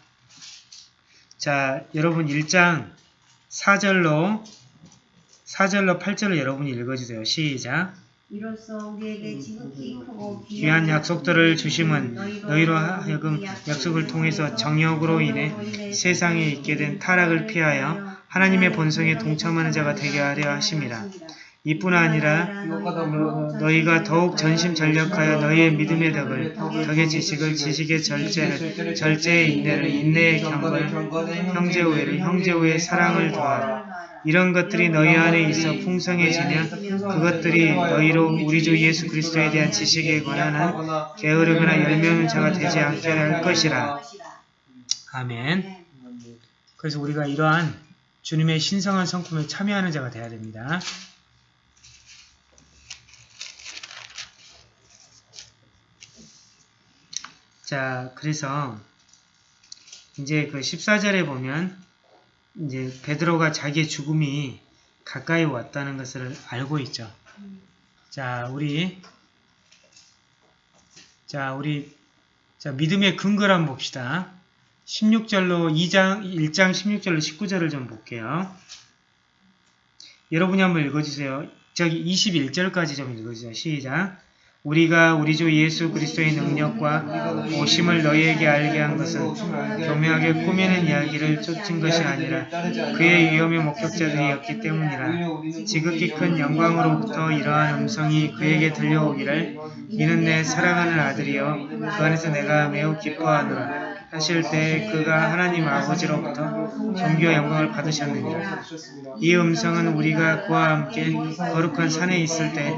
자, 여러분 1장 4절로 4절로 8절을 여러분이 읽어주세요. 시작. 이로써 우리에게 지극히 크고 귀한 약속들을 주심은 너희로 하여금 약속을 통해서 정욕으로 인해 세상에 있게 된 타락을 피하여 하나님의 본성에 동참하는 자가 되게 하려 하심이라. 이뿐 아니라 너희가 더욱 전심전력하여 너희의 믿음의 덕을, 덕의 지식을, 지식의 절제를, 절제의 인내를, 인내의 경건을, 형제 우애를, 형제 우애의 사랑을 더하라. 이런 것들이 너희 안에 있어 풍성해지면 그것들이 너희로 우리 주 예수 그리스도에 대한 지식에 관한 한 게으르거나 열매없는 자가 되지 않게 할 것이라. 아멘. 그래서 우리가 이러한 주님의 신성한 성품에 참여하는 자가 되어야 됩니다. 자, 그래서 이제 그 14절에 보면 이제 베드로가 자기의 죽음이 가까이 왔다는 것을 알고 있죠. 자, 우리 자, 우리 자, 믿음의 근거를 한번 봅시다. 16절로 2장 1장 16절로 19절을 좀 볼게요. 여러분이 한번 읽어 주세요. 저기 21절까지 좀 읽어 주세요. 시작. 우리가 우리 주 예수 그리스도의 능력과 오심을 너희에게 알게 한 것은 교묘하게 꾸미는 이야기를 쫓은 것이 아니라 그의 위험의 목격자들이었기 때문이라. 지극히 큰 영광으로부터 이러한 음성이 그에게 들려오기를 이는 내 사랑하는 아들이요 그 안에서 내가 매우 기뻐하노라. 하실 때 그가 하나님 아버지로부터 존귀와 영광을 받으셨느니라. 이 음성은 우리가 그와 함께 거룩한 산에 있을 때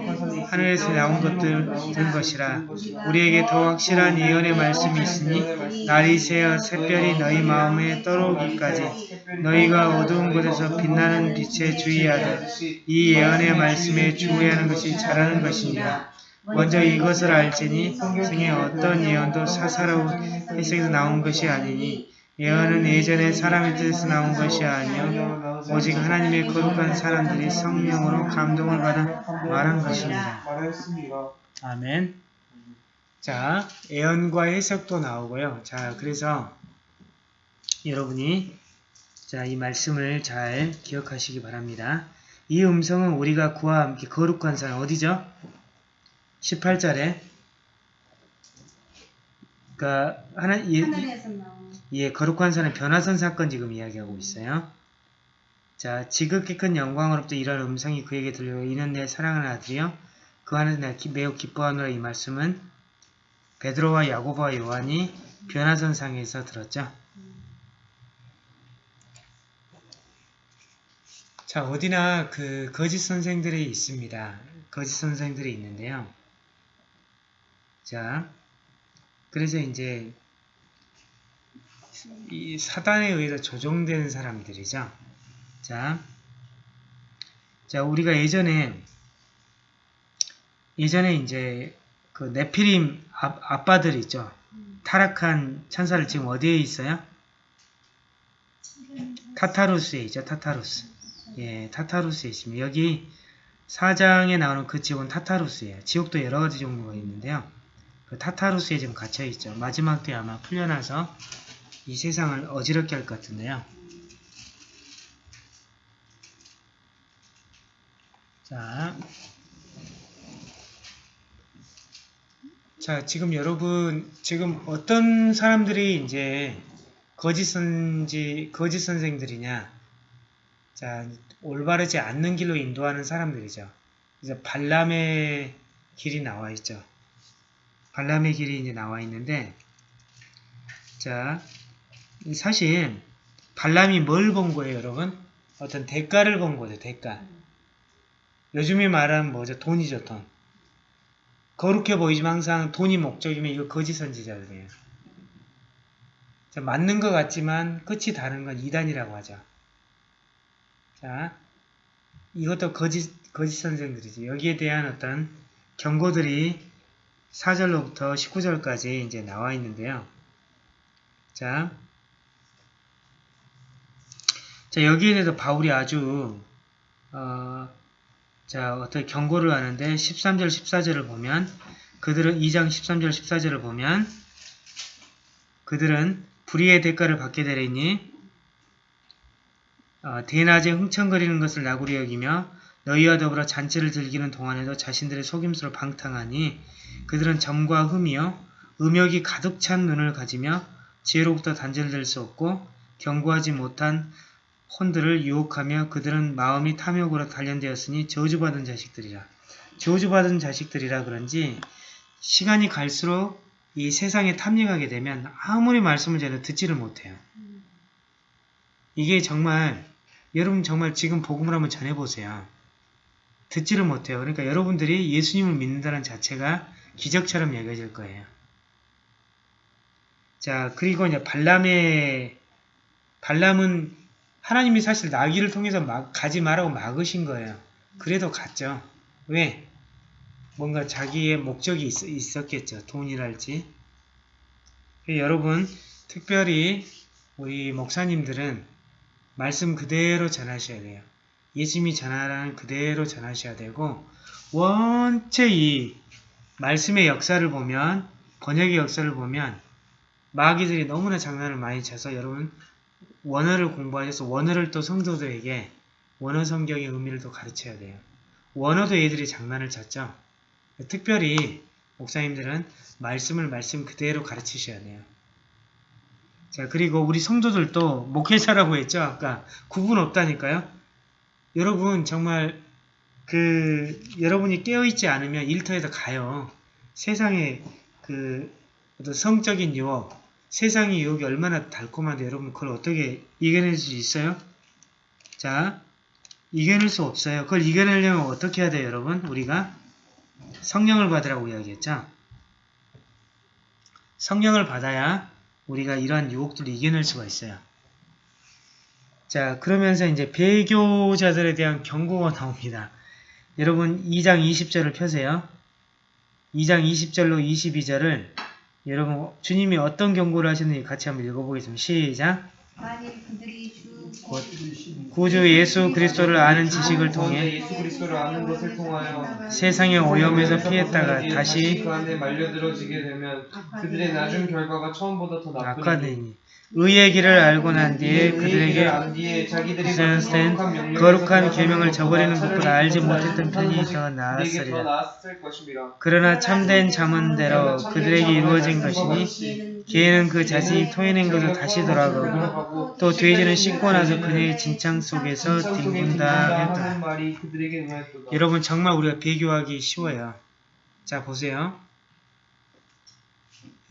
하늘에서 나온 것들 된 것이라. 우리에게 더 확실한 예언의 말씀이 있으니 날이 새어 샛별이 너희 마음에 떠오르기까지 너희가 어두운 곳에서 빛나는 빛에 주의하되 이 예언의 말씀에 주의하는 것이 잘하는 것이니라. 먼저 이것을 알지니 성의 어떤 예언도 사사로운 해석에서 나온 것이 아니니 예언은 예전에 사람의 뜻에서 나온 것이 아니요 오직 하나님의 거룩한 사람들이 성령으로 감동을 받아 말한 것입니다. 아멘. 자, 예언과 해석도 나오고요. 자, 그래서 여러분이 자, 이 말씀을 잘 기억하시기 바랍니다. 이 음성은 우리가 그와 함께 거룩한 산 어디죠? 18절에 그러니까 하나 예, 예, 거룩한 산의 변화선 사건 지금 이야기하고 있어요. 자, 지극히 큰 영광으로부터 이런 음성이 그에게 들려 이는 내 사랑하는 아들이요 그 안에서 내가 기- 매우 기뻐하노라 이 말씀은 베드로와 야고보와 요한이 변화선 상에서 들었죠. 자, 어디나 그 거짓 선생들이 있습니다. 거짓 선생들이 있는데요. 자, 그래서 이제 이 사단에 의해서 조종되는 사람들이죠. 자, 자 우리가 예전에 예전에 이제 그 네피림 아, 아빠들 있죠. 타락한 천사를 지금 어디에 있어요? 타타루스에 있죠. 타타루스. 예, 타타루스에 있습니다. 여기 사장에 나오는 그 지옥은 타타루스예요. 지옥도 여러 가지 종류가 있는데요. 그 타타루스에 지금 갇혀 있죠. 마지막 때 아마 풀려나서 이 세상을 어지럽게 할 것 같은데요. 자, 자, 지금 여러분, 지금 어떤 사람들이 이제 거짓 선지, 거짓 선생들이냐? 자, 올바르지 않는 길로 인도하는 사람들이죠. 그래서 발람의 길이 나와 있죠. 발람의 길이 이제 나와 있는데, 자, 사실 발람이 뭘 본 거예요, 여러분? 어떤 대가를 본 거죠, 대가. 요즘에 말하는 뭐죠? 돈이죠, 돈. 거룩해 보이지만 항상 돈이 목적이면 이거 거짓 선지자들이에요. 자, 맞는 것 같지만 끝이 다른 건 이단이라고 하죠. 자, 이것도 거짓, 거짓 선생들이죠. 여기에 대한 어떤 경고들이 4절로부터 19절까지 이제 나와 있는데요. 자, 자 여기에 대해서 바울이 아주 어, 자 어떤 경고를 하는데 13절 14절을 보면 그들은 2장 13절 14절을 보면 그들은 불의의 대가를 받게 되리니 어, 대낮에 흥청거리는 것을 나구리 여기며 너희와 더불어 잔치를 즐기는 동안에도 자신들의 속임수로 방탕하니 그들은 점과 흠이요 음욕이 가득 찬 눈을 가지며 지혜로부터 단절될 수 없고 경고하지 못한 혼들을 유혹하며 그들은 마음이 탐욕으로 단련되었으니 저주받은 자식들이라. 저주받은 자식들이라 그런지 시간이 갈수록 이 세상에 탐닉하게 되면 아무리 말씀을 전해도 듣지를 못해요. 이게 정말 여러분 정말 지금 복음을 한번 전해보세요. 듣지를 못해요. 그러니까 여러분들이 예수님을 믿는다는 자체가 기적처럼 여겨질 거예요. 자, 그리고 이제 발람의, 발람은 하나님이 사실 나귀를 통해서 막, 가지 말라고 막으신 거예요. 그래도 갔죠. 왜? 뭔가 자기의 목적이 있, 있었겠죠. 돈이랄지. 여러분, 특별히 우리 목사님들은 말씀 그대로 전하셔야 돼요. 예수님이 전하라는 그대로 전하셔야 되고, 원체 이 말씀의 역사를 보면, 번역의 역사를 보면, 마귀들이 너무나 장난을 많이 쳐서 여러분 원어를 공부하셔서 원어를 또 성도들에게 원어 성경의 의미를 또 가르쳐야 돼요. 원어도 애들이 장난을 쳤죠. 특별히 목사님들은 말씀을 말씀 그대로 가르치셔야 돼요. 자, 그리고 우리 성도들도 목회자라고 했죠. 아까 구분 없다니까요. 여러분 정말 그 여러분이 깨어있지 않으면 일터에서 가요. 세상에 그 어떤 성적인 유혹, 세상의 유혹이 얼마나 달콤한데 여러분 그걸 어떻게 이겨낼 수 있어요? 자, 이겨낼 수 없어요. 그걸 이겨내려면 어떻게 해야 돼요, 여러분? 우리가 성령을 받으라고 이야기했죠. 성령을 받아야 우리가 이러한 유혹들을 이겨낼 수가 있어요. 자, 그러면서 이제 배교자들에 대한 경고가 나옵니다. 여러분 2장 20절을 펴세요. 2장 20절로 22절을 여러분 주님이 어떤 경고를 하셨는지 같이 한번 읽어보겠습니다. 시작! 구주 예수 그리스도를 아는 지식을 통해 세상의 오염에서 피했다가 다시 그 안에 말려들어지게 되면 그들의 나중 결과가 처음보다 더 나쁘니 의의 길을 알고 난 뒤에 그들에게 있었을 거룩한 계명을 저버리는 것보다 알지 못했던 편이 더 나았으리라. 그러나 참된 잠언대로 그들에게 이루어진 것이니 개는 그 자신이 토해낸 것을 다시 돌아가고 또 돼지는 씻고 나서 그네의 진창 속에서 뒹군다 응하였도다. 여러분 정말 우리가 비교하기 쉬워요. 자 보세요.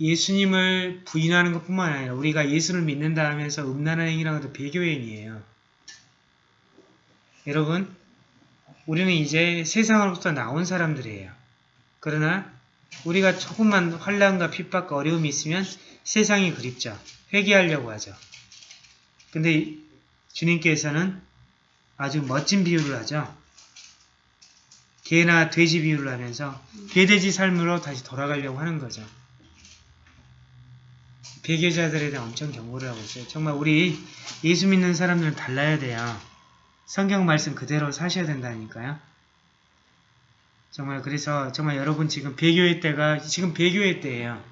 예수님을 부인하는 것뿐만 아니라 우리가 예수를 믿는다 하면서 음란한 행위라는 것도 배교행위예요. 여러분 우리는 이제 세상으로부터 나온 사람들이에요. 그러나 우리가 조금만 환란과 핍박과 어려움이 있으면 세상이 그립죠. 회개하려고 하죠. 근데 주님께서는 아주 멋진 비유를 하죠. 개나 돼지 비유를 하면서 개돼지 삶으로 다시 돌아가려고 하는 거죠. 배교자들에 대한 엄청 경고를 하고 있어요. 정말 우리 예수 믿는 사람들은 달라야 돼요. 성경 말씀 그대로 사셔야 된다니까요. 정말 그래서 정말 여러분 지금 배교의 때가 지금 배교의 때예요.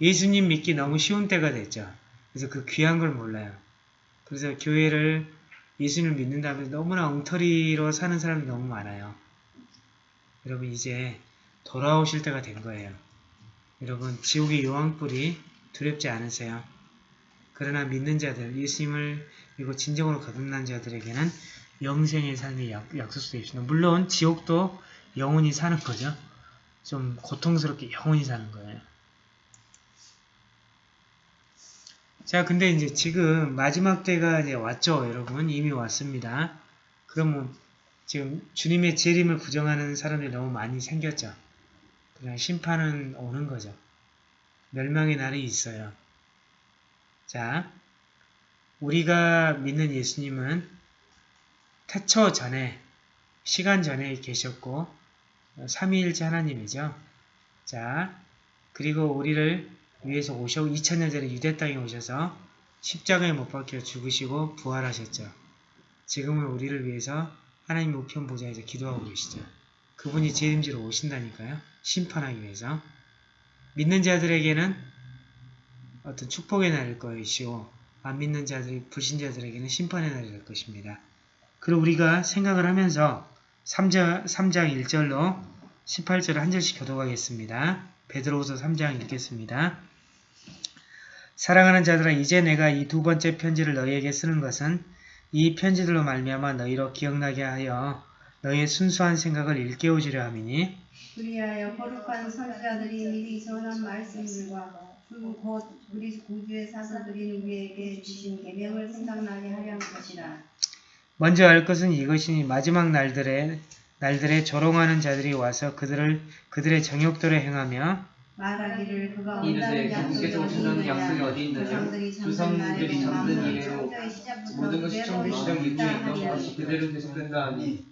예수님 믿기 너무 쉬운 때가 됐죠. 그래서 그 귀한 걸 몰라요. 그래서 교회를 예수님을 믿는다면 너무나 엉터리로 사는 사람이 너무 많아요. 여러분 이제 돌아오실 때가 된 거예요. 여러분 지옥의 여왕불이 두렵지 않으세요? 그러나 믿는 자들, 예수님을 그리고 진정으로 거듭난 자들에게는 영생의 삶이 약, 약속되어 있습니다. 물론 지옥도 영원히 사는 거죠. 좀 고통스럽게 영원히 사는 거예요. 자, 근데 이제 지금 마지막 때가 이제 왔죠, 여러분. 이미 왔습니다. 그러면 지금 주님의 재림을 부정하는 사람들이 너무 많이 생겼죠. 그냥 심판은 오는 거죠. 멸망의 날이 있어요. 자, 우리가 믿는 예수님은 태초 전에, 시간 전에 계셨고, 삼위일체 하나님이죠. 자, 그리고 우리를 위해서 오셔 2000년 전에 유대 땅에 오셔서 십자가에 못 박혀 죽으시고 부활하셨죠. 지금은 우리를 위해서 하나님 우편 보좌에서 기도하고 계시죠. 그분이 재림지로 오신다니까요. 심판하기 위해서. 믿는 자들에게는 어떤 축복의 날일 것이고 안 믿는 자들, 불신자들에게는 심판의 날이 될 것입니다. 그리고 우리가 생각을 하면서 3장, 3장 1절로 18절을 한 절씩 교도하겠습니다. 베드로후서 3장 읽겠습니다. 사랑하는 자들아 이제 내가 이 두 번째 편지를 너희에게 쓰는 것은 이 편지들로 말미암아 너희로 기억나게 하여 너희의 순수한 생각을 일깨워주려 함이니 그리하여 거룩한 선지자들이 미리 전한 말씀들과 주곧 우리 구주의 사도들이 우리에게 주신 계명을 생각나게 하려는 것이라. 먼저 알 것은 이것이니 마지막 날들에 날들에 조롱하는 자들이 와서 그들을 그들의 정욕대로 행하며 말하기를 그가 이르되 온다는 그분께서 약속이 어디 있느냐 조상들이 조상들이 잠든 이래로 모든 것이 처음 시작 이후에 있던. 것이 그대로 계속된다 하니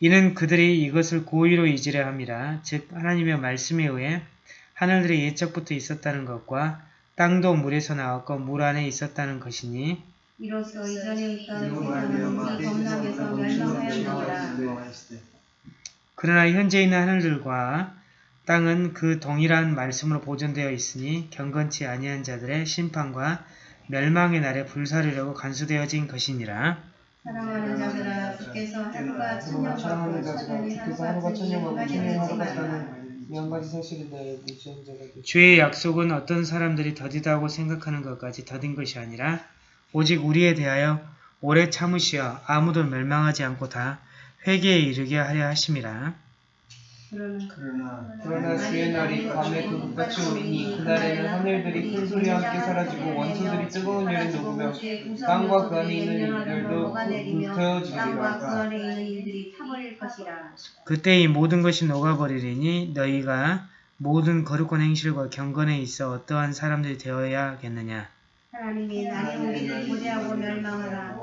이는 그들이 이것을 고의로 잊으려 함이라 즉 하나님의 말씀에 의해 하늘들이 예적부터 있었다는 것과 땅도 물에서 나왔고 물 안에 있었다는 것이니 이로써 이전에 있던 세상은 그 범람에서. 그러나 현재 있는 하늘들과 땅은 그 동일한 말씀으로 보존되어 있으니 경건치 아니한 자들의 심판과 멸망의 날에 불사르려고 간수되어진 것이니라. 사랑하는 자들아 주께서 하루가 천년같고 천년이 주께서 하루가 하루 이 가지 사실은 나의 무지한 자가 되고 주의 약속은 어떤 사람들이 더디다고 생각하는 것까지 더딘 것이 아니라 오직 우리에 대하여 오래 참으시어 아무도 멸망하지 않고 다 회개에 이르게 하려 하심이라. 그러나 그러나 주의 날이 밤에 그것같이 오리니 그날에는 하늘들이 큰 소리와 함께 사라지고 원수들이 뜨거운 열에 녹으며 땅과 그 안에 있는 일들도 그 불태워지리라 안에 있는 일들이 타버릴 것이라. 그때 이 모든 것이 녹아버리리니 너희가 모든 거룩한 행실과 경건에 있어 어떠한 사람들이 되어야겠느냐. 하나님이 날이 우리를 고대하고 멸망하라.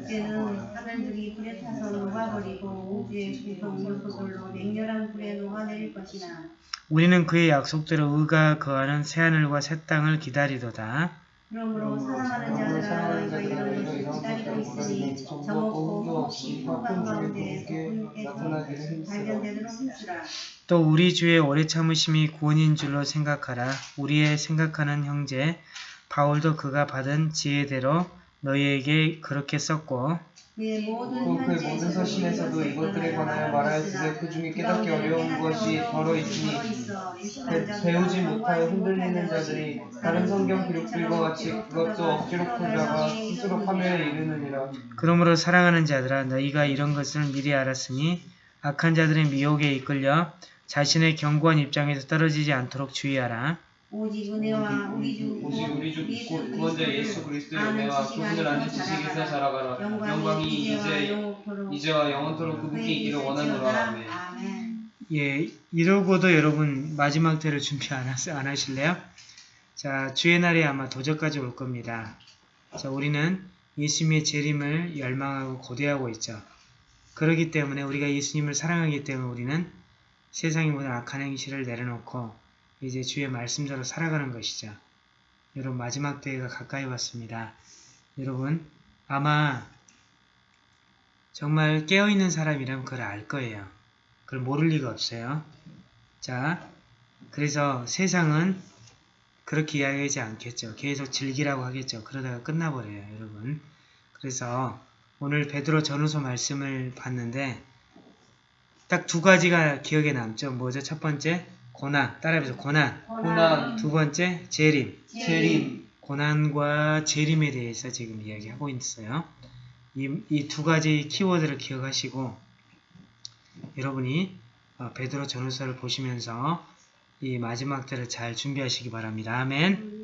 그때는 하늘들이 불에 타서 녹아버리고 우주의 구성 요소들로 맹렬한 불에 녹아내릴 것이나 우리는 그의 약속대로 의가 거하는 새하늘과 새 땅을 기다리도다. 그러므로 사랑하는 자들아 너희가 이런 것을 기다리고 있으니 저먹고 혹시 평강 가운데 그분께서 발견되도록 힘쓰라. 또 우리 주의 오래 참으심이 구원인 줄로 생각하라. 우리의 생각하는 형제 바울도 그가 받은 지혜대로 너희에게 그렇게 썼고 또 모든 서신에서도 이것들에 관하여 말하였으되 그 중에 깨닫기 어려운 것이 더러 있으니 배- 배우지 못하여 흔들리는 자들이 다른 성경 기록들과 같이 그것도 억지로 풀다가 스스로 파멸에 이르느니라 그러므로 사랑하는 자들아 너희가 이런 것을 미리 알았으니 악한 자들의 미혹에 이끌려 자신의 견고한 입장에서 떨어지지 않도록 주의하라. 오직 은혜와 우리 주 오직 우리 주 예수 곧 구원자 예수 그리스도의 은혜와 그분을 아는 지식에서 자라가라 영광이 이제 영원토록 이제와 영원토록 그분께 있기를 원하노라 아멘 아멘. 예, 이러고도 여러분 마지막 때를 준비 안, 하시, 안 하실래요? 자, 주의 날이 아마 도저까지 올 겁니다. 자, 우리는 예수님의 재림을 열망하고 고대하고 있죠. 그렇기 때문에 우리가 예수님을 사랑하기 때문에 우리는 세상의 모든 악한 행실을 내려놓고 이제 주의 말씀대로 살아가는 것이죠. 여러분 마지막 때가 가까이 왔습니다. 여러분 아마 정말 깨어있는 사람이라면 그걸 알 거예요. 그걸 모를 리가 없어요. 자, 그래서 세상은 그렇게 이야기하지 않겠죠. 계속 즐기라고 하겠죠. 그러다가 끝나버려요, 여러분. 그래서 오늘 베드로 전후서 말씀을 봤는데 딱 두 가지가 기억에 남죠. 뭐죠? 첫 번째, 고난. 따라해보세요. 고난. 고난 두 번째, 재림. 재림 고난과 재림에 대해서 지금 이야기하고 있어요. 이 두 가지 키워드를 기억하시고 여러분이 어, 베드로 전후서를 보시면서 이 마지막 때를 잘 준비하시기 바랍니다. 아멘.